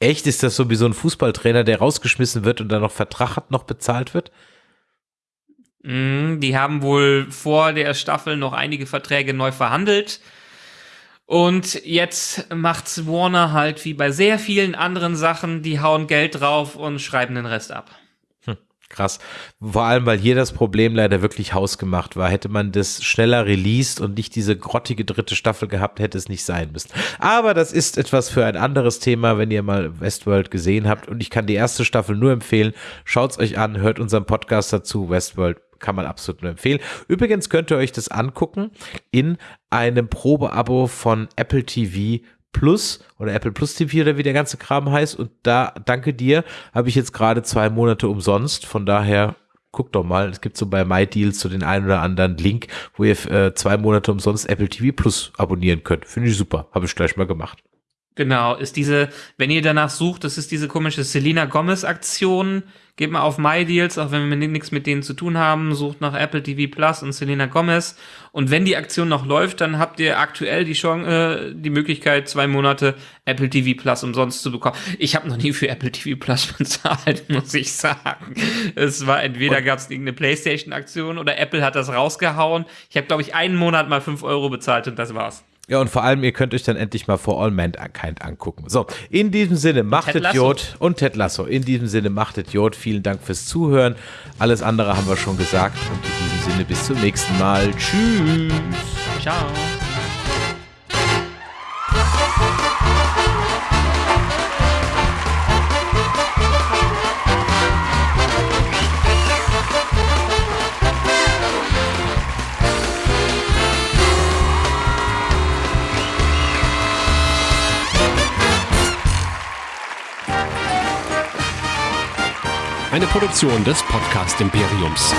Echt? Ist das so wie so ein Fußballtrainer, der rausgeschmissen wird und dann noch Vertrag hat, noch bezahlt wird? Mm, die haben wohl vor der Staffel noch einige Verträge neu verhandelt. Und jetzt macht's Warner halt wie bei sehr vielen anderen Sachen, die hauen Geld drauf und schreiben den Rest ab. Hm, krass. Vor allem, weil hier das Problem leider wirklich hausgemacht war. Hätte man das schneller released und nicht diese grottige dritte Staffel gehabt, hätte es nicht sein müssen. Aber das ist etwas für ein anderes Thema, wenn ihr mal Westworld gesehen habt. Und ich kann die erste Staffel nur empfehlen. Schaut's euch an, hört unseren Podcast dazu, Westworld kann man absolut nur empfehlen. Übrigens könnt ihr euch das angucken in einem Probeabo von Apple TV Plus oder Apple Plus TV oder wie der ganze Kram heißt. Und da, danke dir, habe ich jetzt gerade zwei Monate umsonst. Von daher guck doch mal, es gibt so bei MyDeals so den einen oder anderen Link, wo ihr äh, zwei Monate umsonst Apple TV Plus abonnieren könnt. Finde ich super. Habe ich gleich mal gemacht. Genau, ist diese, wenn ihr danach sucht, das ist diese komische Selena Gomez Aktion. Geht mal auf MyDeals, auch wenn wir nichts mit denen zu tun haben, sucht nach Apple TV Plus und Selena Gomez. Und wenn die Aktion noch läuft, dann habt ihr aktuell die Chance, äh, die Möglichkeit, zwei Monate Apple TV Plus umsonst zu bekommen. Ich habe noch nie für Apple TV Plus [LAUGHS] bezahlt, muss ich sagen. Es war entweder gab es irgendeine PlayStation-Aktion oder Apple hat das rausgehauen. Ich habe, glaube ich, einen Monat mal fünf Euro bezahlt und das war's. Ja, und vor allem, ihr könnt euch dann endlich mal For All Mankind angucken. So, in diesem Sinne, machtet Jod und Ted Lasso. In diesem Sinne, machtet Jod. Vielen Dank fürs Zuhören. Alles andere haben wir schon gesagt. Und in diesem Sinne, bis zum nächsten Mal. Tschüss. Ciao. Eine Produktion des Podcast Imperiums.